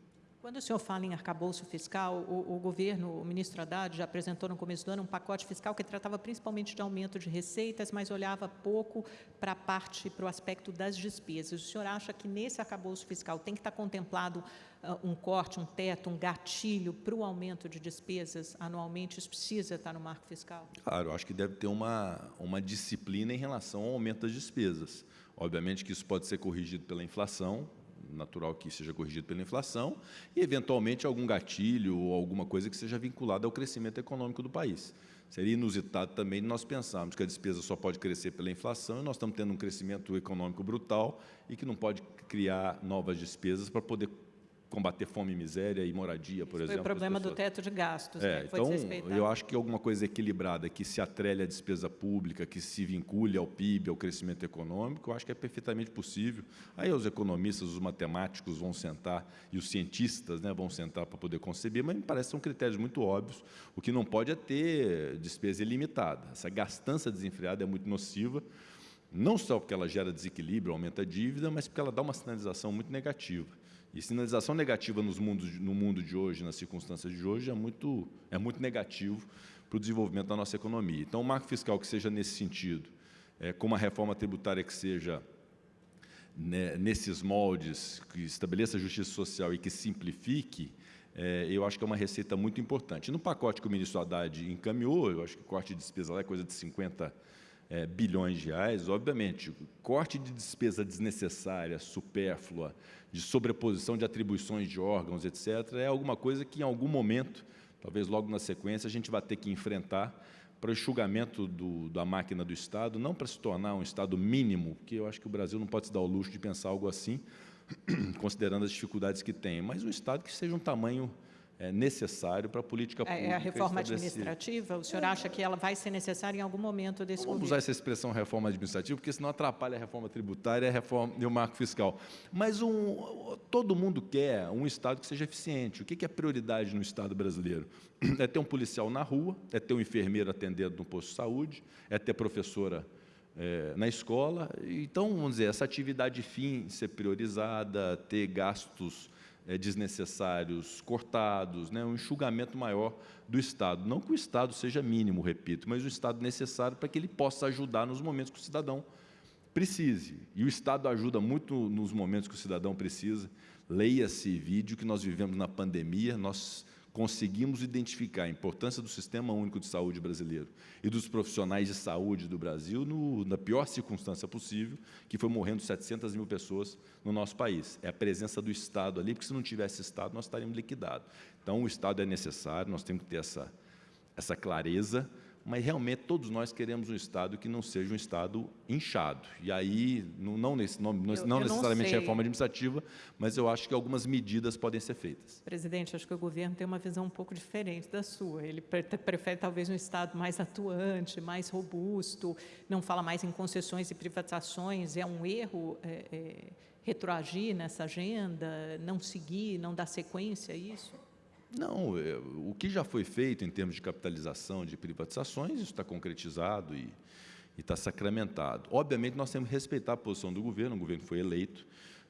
Quando o senhor fala em arcabouço fiscal, o, o, governo, o ministro Haddad, já apresentou no começo do ano um pacote fiscal que tratava principalmente de aumento de receitas, mas olhava pouco para a parte, para o aspecto das despesas. O senhor acha que nesse arcabouço fiscal tem que estar contemplado uh, um corte, um teto, um gatilho para o aumento de despesas anualmente? Isso precisa estar no marco fiscal? Claro, acho que deve ter uma, uma disciplina em relação ao aumento das despesas. Obviamente que isso pode ser corrigido pela inflação, natural que seja corrigido pela inflação, e, eventualmente, algum gatilho ou alguma coisa que seja vinculada ao crescimento econômico do país. Seria inusitado também nós pensarmos que a despesa só pode crescer pela inflação e nós estamos tendo um crescimento econômico brutal e que não pode criar novas despesas para poder combater fome e miséria e moradia, por Isso exemplo. Foi o problema do teto de gastos, é, né, então, eu acho que alguma coisa equilibrada, que se atrele à despesa pública, que se vincule ao PIB, ao crescimento econômico, eu acho que é perfeitamente possível. Aí os economistas, os matemáticos vão sentar e os cientistas né, vão sentar para poder conceber, mas me parece que são critérios muito óbvios. O que não pode é ter despesa ilimitada. Essa gastança desenfreada é muito nociva, não só porque ela gera desequilíbrio, aumenta a dívida, mas porque ela dá uma sinalização muito negativa. E sinalização negativa nos mundos, no mundo de hoje, nas circunstâncias de hoje, é muito, é muito negativo para o desenvolvimento da nossa economia. Então, o marco fiscal que seja nesse sentido, é, com uma reforma tributária que seja né, nesses moldes, que estabeleça justiça social e que simplifique, é, eu acho que é uma receita muito importante. No pacote que o ministro Haddad encaminhou, eu acho que o corte de despesa lá é coisa de 50 é, bilhões de reais, obviamente, corte de despesa desnecessária, supérflua, de sobreposição de atribuições de órgãos, etc., é alguma coisa que, em algum momento, talvez logo na sequência, a gente vai ter que enfrentar para o enxugamento do, da máquina do Estado, não para se tornar um Estado mínimo, porque eu acho que o Brasil não pode se dar o luxo de pensar algo assim, (clears throat) considerando as dificuldades que tem, mas um Estado que seja um tamanho é, necessário para a política pública. É a reforma administrativa? O senhor acha que ela vai ser necessária em algum momento desse Vamos governo? usar essa expressão reforma administrativa, porque senão atrapalha a reforma tributária e, a reforma, e o marco fiscal. Mas um, todo mundo quer um Estado que seja eficiente. O que é prioridade no Estado brasileiro? (clears throat) É ter um policial na rua, é ter um enfermeiro atendendo no posto de saúde, é ter professora é, na escola. Então, vamos dizer, essa atividade fim ser priorizada, ter gastos é, desnecessários cortados, né, um enxugamento maior do Estado. Não que o Estado seja mínimo, repito, mas o Estado necessário para que ele possa ajudar nos momentos que o cidadão precise. E o Estado ajuda muito nos momentos que o cidadão precisa. Leia-se vídeo que nós vivemos na pandemia, nós conseguimos identificar a importância do Sistema Único de Saúde brasileiro e dos profissionais de saúde do Brasil no, na pior circunstância possível, que foi morrendo 700 mil pessoas no nosso país. É a presença do Estado ali, porque se não tivesse Estado, nós estaríamos liquidados. Então, o Estado é necessário, nós temos que ter essa, essa clareza, mas realmente todos nós queremos um Estado que não seja um Estado inchado. E aí, não, nesse, não, eu, não eu necessariamente não reforma administrativa, mas eu acho que algumas medidas podem ser feitas. Presidente, acho que o governo tem uma visão um pouco diferente da sua. Ele prefere talvez um Estado mais atuante, mais robusto, não fala mais em concessões e privatizações. É um erro é, é, retroagir nessa agenda, não seguir, não dar sequência a isso? Não, é, o que já foi feito em termos de capitalização, de privatizações, isso está concretizado e, está sacramentado. Obviamente, nós temos que respeitar a posição do governo, o governo foi eleito,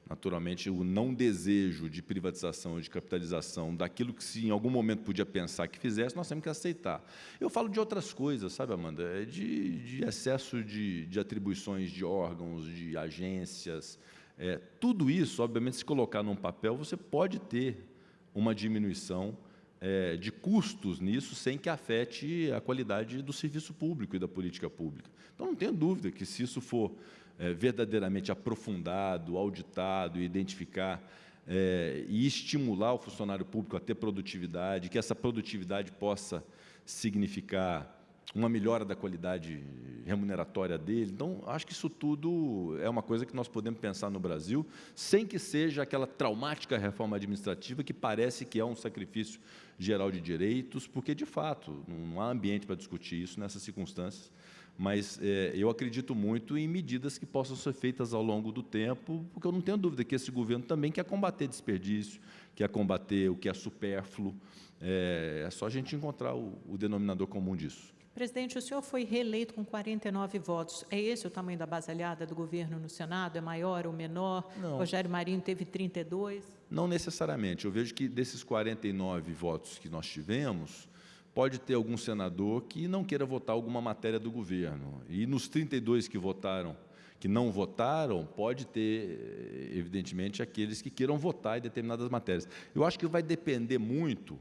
naturalmente, o não desejo de privatização, de capitalização daquilo que se em algum momento podia pensar que fizesse, nós temos que aceitar. Eu falo de outras coisas, sabe, Amanda? É de, de excesso de, de atribuições de órgãos, de agências, é, tudo isso, obviamente, se colocar num papel, você pode ter uma diminuição é, de custos nisso sem que afete a qualidade do serviço público e da política pública. Então, não tenho dúvida que, se isso for é, verdadeiramente aprofundado, auditado, identificar é, e estimular o funcionário público a ter produtividade, que essa produtividade possa significar uma melhora da qualidade remuneratória dele. Então, acho que isso tudo é uma coisa que nós podemos pensar no Brasil, sem que seja aquela traumática reforma administrativa que parece que é um sacrifício geral de direitos, porque, de fato, não há ambiente para discutir isso nessas circunstâncias. Mas é, eu acredito muito em medidas que possam ser feitas ao longo do tempo, porque eu não tenho dúvida que esse governo também quer combater desperdício, quer combater o que é supérfluo. É, é só a gente encontrar o, o denominador comum disso. Presidente, o senhor foi reeleito com 49 votos. É esse o tamanho da base aliada do governo no Senado? É maior ou menor? Não. Rogério Marinho teve 32. Não necessariamente. Eu vejo que desses 49 votos que nós tivemos, pode ter algum senador que não queira votar alguma matéria do governo. E nos 32 que votaram, que não votaram, pode ter, evidentemente, aqueles que queiram votar em determinadas matérias. Eu acho que vai depender muito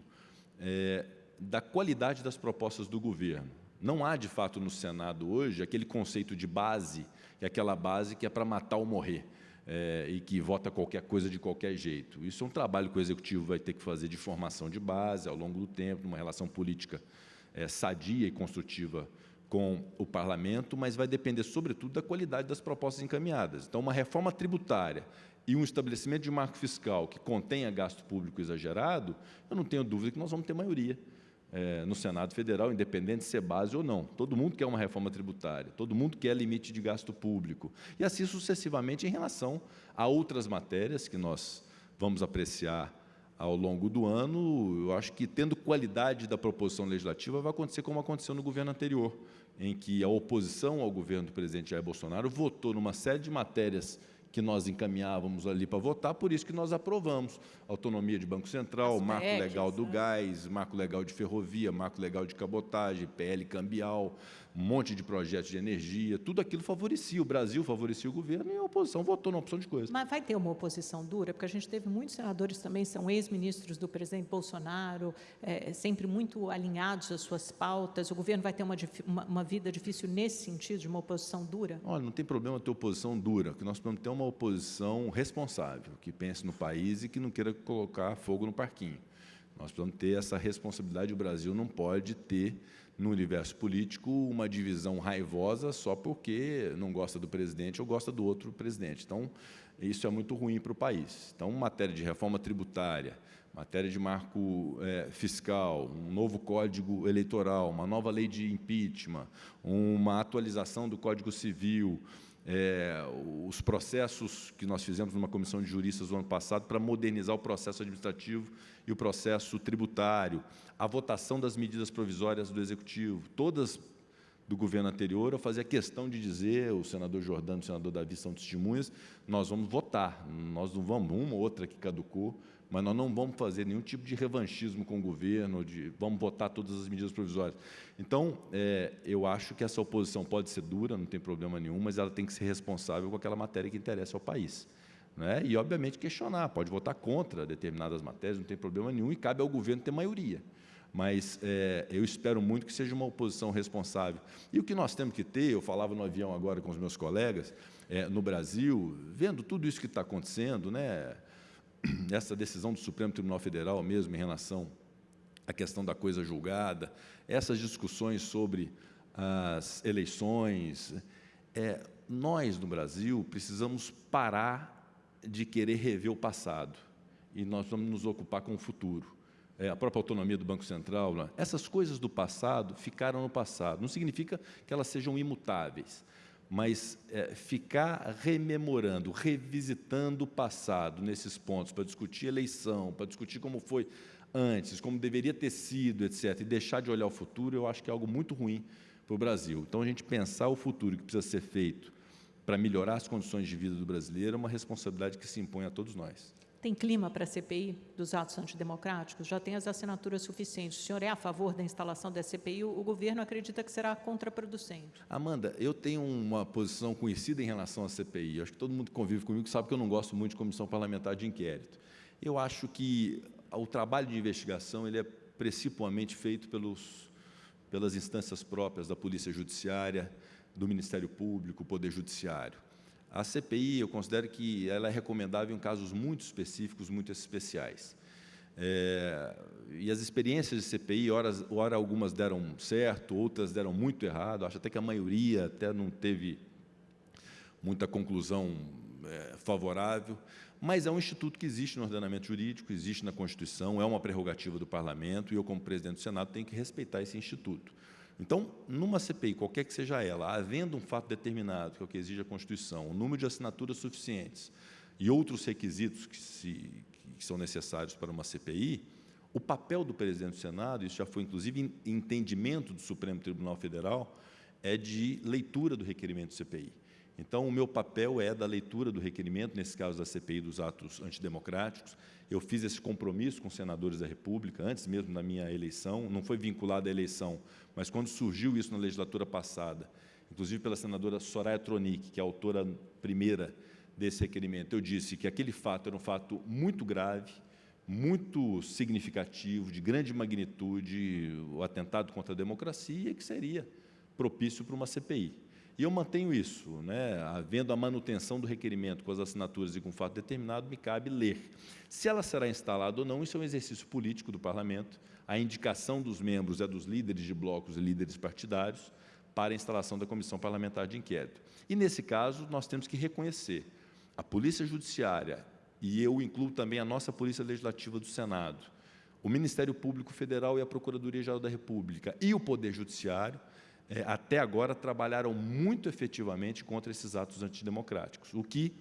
é, da qualidade das propostas do governo. Não há, de fato, no Senado hoje aquele conceito de base, que é aquela base que é para matar ou morrer. É, e que vota qualquer coisa de qualquer jeito. Isso é um trabalho que o Executivo vai ter que fazer de formação de base ao longo do tempo, numa relação política é, sadia e construtiva com o Parlamento, mas vai depender, sobretudo, da qualidade das propostas encaminhadas. Então, uma reforma tributária e um estabelecimento de marco fiscal que contenha gasto público exagerado, eu não tenho dúvida que nós vamos ter maioria é, no Senado Federal, independente de ser base ou não. Todo mundo quer uma reforma tributária, todo mundo quer limite de gasto público. E assim sucessivamente em relação a outras matérias que nós vamos apreciar ao longo do ano. Eu acho que, tendo qualidade da proposição legislativa, vai acontecer como aconteceu no governo anterior, em que a oposição ao governo do presidente Jair Bolsonaro votou numa série de matérias que nós encaminhávamos ali para votar, por isso que nós aprovamos autonomia de Banco Central, As marco PECs, legal do né? gás, marco legal de ferrovia, marco legal de cabotagem, PL cambial, um monte de projetos de energia, tudo aquilo favorecia o Brasil, favorecia o governo e a oposição votou na opção de coisa. Mas vai ter uma oposição dura, porque a gente teve muitos senadores também, são ex-ministros do presidente Bolsonaro, é, sempre muito alinhados às suas pautas. O governo vai ter uma, uma, uma vida difícil nesse sentido, de uma oposição dura? Olha, não tem problema ter oposição dura, o que nós precisamos ter é uma oposição responsável, que pense no país e que não queira colocar fogo no parquinho. Nós precisamos ter essa responsabilidade, o Brasil não pode ter, no universo político, uma divisão raivosa só porque não gosta do presidente ou gosta do outro presidente. Então, isso é muito ruim para o país. Então, matéria de reforma tributária, matéria de marco eh, fiscal, um novo código eleitoral, uma nova lei de impeachment, uma atualização do Código Civil, é, os processos que nós fizemos numa comissão de juristas no ano passado para modernizar o processo administrativo e o processo tributário, a votação das medidas provisórias do Executivo, todas do governo anterior, eu fazia questão de dizer, o senador Jordano o senador Davi são testemunhas, nós vamos votar, nós não vamos, uma ou outra que caducou, mas nós não vamos fazer nenhum tipo de revanchismo com o governo, de vamos votar todas as medidas provisórias. Então, é, eu acho que essa oposição pode ser dura, não tem problema nenhum, mas ela tem que ser responsável com aquela matéria que interessa ao país. Né? E, obviamente, questionar, pode votar contra determinadas matérias, não tem problema nenhum, e cabe ao governo ter maioria. Mas é, eu espero muito que seja uma oposição responsável. E o que nós temos que ter, eu falava no avião agora com os meus colegas, é, no Brasil, vendo tudo isso que está acontecendo, né, (clears throat) essa decisão do Supremo Tribunal Federal mesmo em relação à questão da coisa julgada, essas discussões sobre as eleições, é, nós no Brasil precisamos parar de querer rever o passado e nós vamos nos ocupar com o futuro. É, a própria autonomia do Banco Central, né? essas coisas do passado ficaram no passado. Não significa que elas sejam imutáveis, mas é, ficar rememorando, revisitando o passado nesses pontos para discutir eleição, para discutir como foi antes, como deveria ter sido, etc., e deixar de olhar o futuro, eu acho que é algo muito ruim para o Brasil. Então, a gente pensar o futuro que precisa ser feito para melhorar as condições de vida do brasileiro é uma responsabilidade que se impõe a todos nós. Tem clima para a CPI dos atos antidemocráticos? Já tem as assinaturas suficientes. O senhor é a favor da instalação da CPI? O governo acredita que será contraproducente. Amanda, eu tenho uma posição conhecida em relação à CPI. Acho que todo mundo que convive comigo sabe que eu não gosto muito de comissão parlamentar de inquérito. Eu acho que o trabalho de investigação ele é principalmente feito pelos, pelas instâncias próprias da Polícia Judiciária, do Ministério Público, Poder Judiciário. A CPI, eu considero que ela é recomendável em casos muito específicos, muito especiais. É, e as experiências de CPI, ora algumas deram certo, outras deram muito errado, acho até que a maioria até não teve muita conclusão é, favorável, mas é um instituto que existe no ordenamento jurídico, existe na Constituição, é uma prerrogativa do Parlamento, e eu, como presidente do Senado, tenho que respeitar esse instituto. Então, numa CPI, qualquer que seja ela, havendo um fato determinado, que é o que exige a Constituição, o número de assinaturas suficientes e outros requisitos que, se, que são necessários para uma CPI, O papel do presidente do Senado, isso já foi inclusive entendimento do Supremo Tribunal Federal, é de leitura do requerimento do CPI. Então, o meu papel é da leitura do requerimento, nesse caso da CPI dos atos antidemocráticos. Eu fiz esse compromisso com os senadores da República, antes mesmo da minha eleição, não foi vinculado à eleição, mas quando surgiu isso na legislatura passada, inclusive pela senadora Soraya Tronic, que é a autora primeira desse requerimento, eu disse que aquele fato era um fato muito grave, muito significativo, de grande magnitude, o atentado contra a democracia, que seria propício para uma CPI. E eu mantenho isso, né? havendo a manutenção do requerimento com as assinaturas e com fato determinado, me cabe ler. Se ela será instalada ou não, isso é um exercício político do Parlamento, a indicação dos membros é dos líderes de blocos e líderes partidários para a instalação da Comissão Parlamentar de Inquérito. E, nesse caso, nós temos que reconhecer a Polícia Judiciária, e eu incluo também a nossa Polícia Legislativa do Senado, o Ministério Público Federal e a Procuradoria-Geral da República e o Poder Judiciário, é, até agora trabalharam muito efetivamente contra esses atos antidemocráticos, o que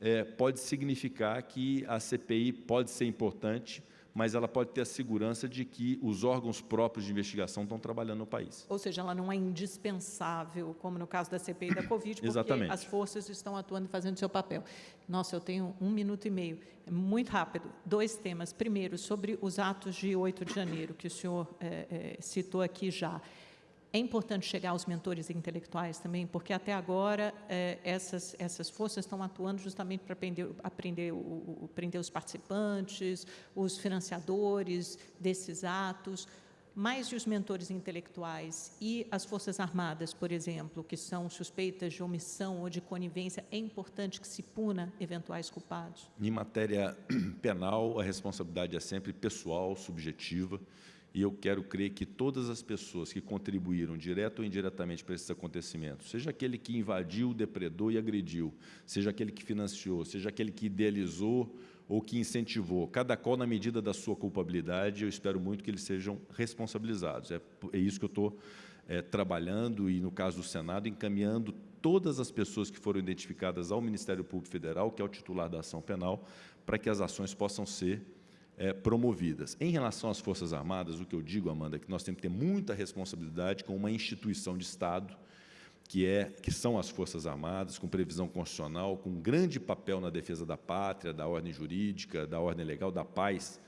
é, pode significar que a CPI pode ser importante, mas ela pode ter a segurança de que os órgãos próprios de investigação estão trabalhando no país. Ou seja, ela não é indispensável, como no caso da CPI da (coughs) Covid, porque Exatamente. as forças estão atuando e fazendo seu papel. Nossa, eu tenho um minuto e meio. É muito rápido. Dois temas. Primeiro, sobre os atos de 8 de janeiro, que o senhor é, é, citou aqui já. É importante chegar aos mentores intelectuais também, porque até agora é, essas, essas forças estão atuando justamente para aprender, aprender, o, o, prender os participantes, os financiadores desses atos, mais de os mentores intelectuais? E as Forças Armadas, por exemplo, que são suspeitas de omissão ou de conivência, é importante que se puna eventuais culpados? Em matéria (clears throat) penal, a responsabilidade é sempre pessoal, subjetiva, e eu quero crer que todas as pessoas que contribuíram, direto ou indiretamente, para esses acontecimentos, seja aquele que invadiu, depredou e agrediu, seja aquele que financiou, seja aquele que idealizou ou que incentivou, cada qual na medida da sua culpabilidade, eu espero muito que eles sejam responsabilizados. É, é isso que eu estou é, trabalhando e, no caso do Senado, encaminhando todas as pessoas que foram identificadas ao Ministério Público Federal, que é o titular da ação penal, para que as ações possam ser é, promovidas. Em relação às Forças Armadas, o que eu digo, Amanda, é que nós temos que ter muita responsabilidade com uma instituição de Estado, que, é, que são as Forças Armadas, com previsão constitucional, com grande papel na defesa da pátria, da ordem jurídica, da ordem legal, da paz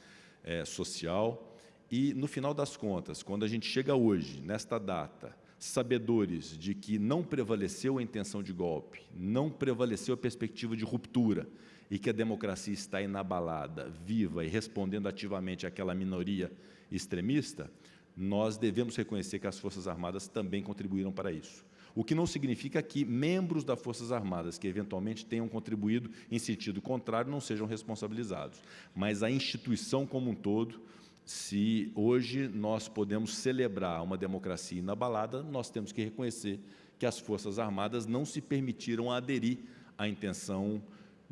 é, social. E, no final das contas, quando a gente chega hoje, nesta data, sabedores de que não prevaleceu a intenção de golpe, não prevaleceu a perspectiva de ruptura, e que a democracia está inabalada, viva e respondendo ativamente àquela minoria extremista, nós devemos reconhecer que as Forças Armadas também contribuíram para isso. O que não significa que membros das Forças Armadas que eventualmente tenham contribuído em sentido contrário não sejam responsabilizados, mas a instituição como um todo, se hoje nós podemos celebrar uma democracia inabalada, nós temos que reconhecer que as Forças Armadas não se permitiram aderir à intenção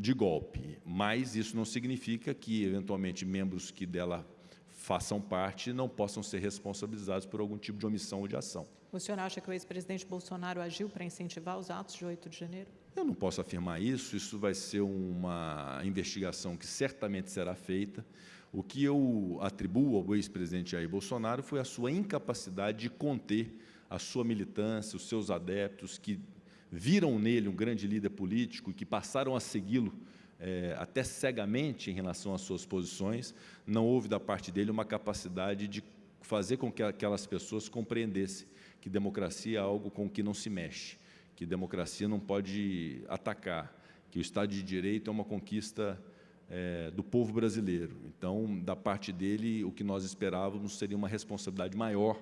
de golpe, mas isso não significa que, eventualmente, membros que dela façam parte não possam ser responsabilizados por algum tipo de omissão ou de ação. O senhor acha que o ex-presidente Bolsonaro agiu para incentivar os atos de 8 de janeiro? Eu não posso afirmar isso, isso vai ser uma investigação que certamente será feita. O que eu atribuo ao ex-presidente Jair Bolsonaro foi a sua incapacidade de conter a sua militância, os seus adeptos, que viram nele um grande líder político e que passaram a segui-lo é, até cegamente em relação às suas posições, não houve da parte dele uma capacidade de fazer com que aquelas pessoas compreendessem que democracia é algo com que não se mexe, que democracia não pode atacar, que o Estado de Direito é uma conquista é, do povo brasileiro. Então, da parte dele, o que nós esperávamos seria uma responsabilidade maior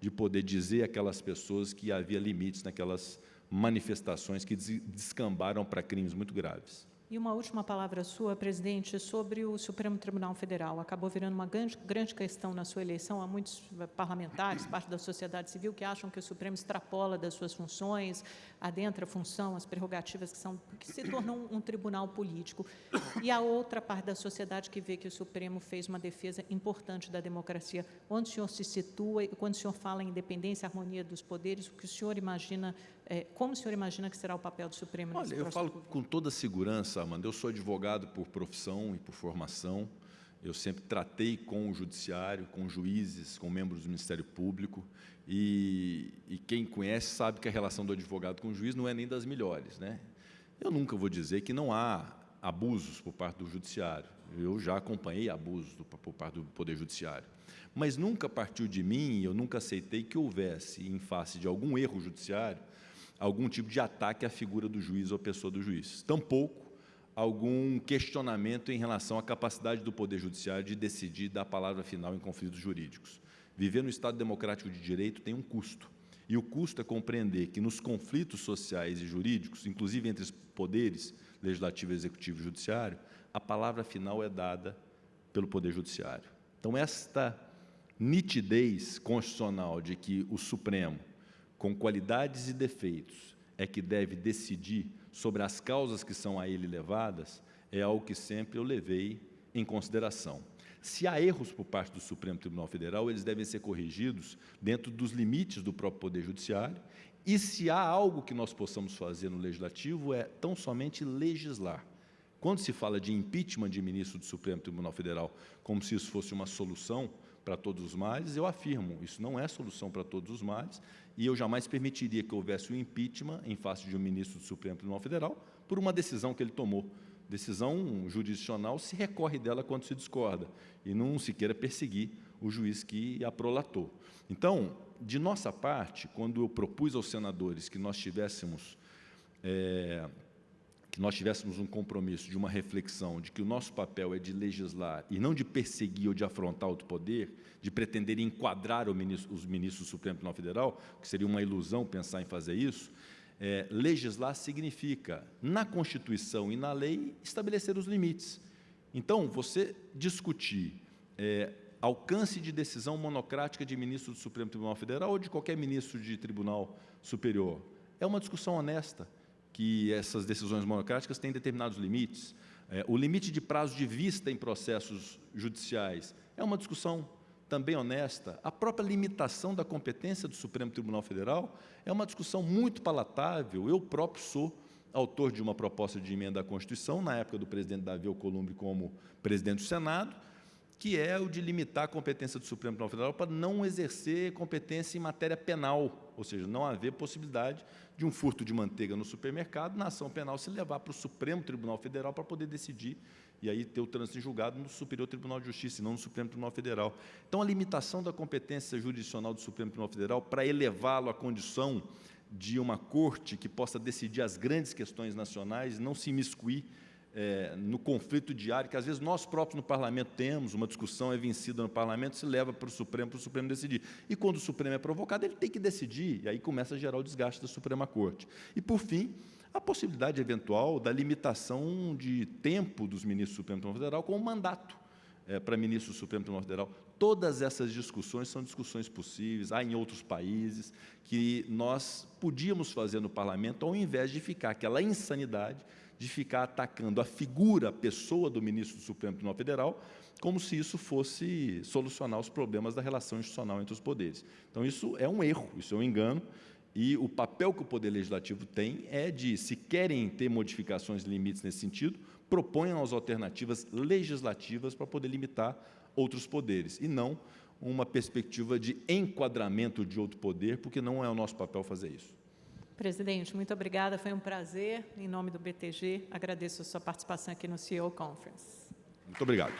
de poder dizer àquelas pessoas que havia limites naquelas manifestações que descambaram para crimes muito graves. E uma última palavra sua, presidente, sobre o Supremo Tribunal Federal. Acabou virando uma grande, grande questão na sua eleição. Há muitos parlamentares, parte da sociedade civil, que acham que o Supremo extrapola das suas funções, adentra a função, as prerrogativas que, são, que se tornam um, tribunal político. E a outra parte da sociedade que vê que o Supremo fez uma defesa importante da democracia. Onde o senhor se situa, e quando o senhor fala em independência harmonia dos poderes, o que o senhor imagina, é, como o senhor imagina que será o papel do Supremo Olha, eu falo com toda segurança, Amanda, eu sou advogado por profissão e por formação, eu sempre tratei com o judiciário, com juízes, com membros do Ministério Público, e, e, quem conhece sabe que a relação do advogado com o juiz não é nem das melhores. Né? Eu nunca vou dizer que não há abusos por parte do judiciário. Eu já acompanhei abusos do, por parte do Poder Judiciário. Mas nunca partiu de mim, eu nunca aceitei que houvesse, em face de algum erro judiciário, algum tipo de ataque à figura do juiz ou à pessoa do juiz. Tampouco algum questionamento em relação à capacidade do Poder Judiciário de decidir dar a palavra final em conflitos jurídicos. Viver no Estado democrático de direito tem um custo. E o custo é compreender que nos conflitos sociais e jurídicos, inclusive entre os poderes, legislativo, executivo e judiciário, a palavra final é dada pelo Poder Judiciário. Então, esta nitidez constitucional de que o Supremo, com qualidades e defeitos, é que deve decidir sobre as causas que são a ele levadas, é algo que sempre eu levei em consideração. Se há erros por parte do Supremo Tribunal Federal, eles devem ser corrigidos dentro dos limites do próprio Poder Judiciário, e se há algo que nós possamos fazer no Legislativo, é tão somente legislar. Quando se fala de impeachment de ministro do Supremo Tribunal Federal, como se isso fosse uma solução para todos os males, eu afirmo, isso não é solução para todos os males, e eu jamais permitiria que houvesse um impeachment em face de um ministro do Supremo Tribunal Federal por uma decisão que ele tomou. Decisão jurisdicional se recorre dela quando se discorda, e não se queira perseguir o juiz que a prolatou. Então, de nossa parte, quando eu propus aos senadores que nós tivéssemos é, que nós tivéssemos um compromisso de uma reflexão de que o nosso papel é de legislar e não de perseguir ou de afrontar outro poder, de pretender enquadrar ministro, os ministros do Supremo Tribunal Federal, que seria uma ilusão pensar em fazer isso, é, legislar significa, na Constituição e na lei, estabelecer os limites. Então, você discutir é, alcance de decisão monocrática de ministro do Supremo Tribunal Federal ou de qualquer ministro de tribunal superior, é uma discussão honesta, que essas decisões monocráticas têm determinados limites. É, o limite de prazo de vista em processos judiciais é uma discussão também honesta. A própria limitação da competência do Supremo Tribunal Federal é uma discussão muito palatável. Eu próprio sou autor de uma proposta de emenda à Constituição, na época do presidente Davi Alcolumbre como presidente do Senado, que é o de limitar a competência do Supremo Tribunal Federal para não exercer competência em matéria penal, ou seja, não haver possibilidade de um furto de manteiga no supermercado, na ação penal se levar para o Supremo Tribunal Federal para poder decidir e aí ter o trânsito em julgado no Superior Tribunal de Justiça e não no Supremo Tribunal Federal. Então, a limitação da competência jurisdicional do Supremo Tribunal Federal para elevá-lo à condição de uma corte que possa decidir as grandes questões nacionais, não se imiscuir é, no conflito diário, que às vezes nós próprios no parlamento temos, uma discussão é vencida no parlamento, se leva para o Supremo, para o Supremo decidir. E quando o Supremo é provocado, ele tem que decidir, e aí começa a gerar o desgaste da Suprema Corte. E, por fim, a possibilidade eventual da limitação de tempo dos ministros do Supremo Tribunal Federal com o mandato é, para ministro do Supremo Tribunal Federal. Todas essas discussões são discussões possíveis, há em outros países, que nós podíamos fazer no parlamento, ao invés de ficar aquela insanidade de ficar atacando a figura, a pessoa do ministro do Supremo Tribunal Federal, como se isso fosse solucionar os problemas da relação institucional entre os poderes. Então, isso é um erro, isso é um engano, e o papel que o Poder Legislativo tem é de, se querem ter modificações de limites nesse sentido, proponham as alternativas legislativas para poder limitar outros poderes, e não uma perspectiva de enquadramento de outro poder, porque não é o nosso papel fazer isso. Presidente, muito obrigada, foi um prazer. Em nome do BTG, agradeço a sua participação aqui no CEO Conference. Muito obrigado.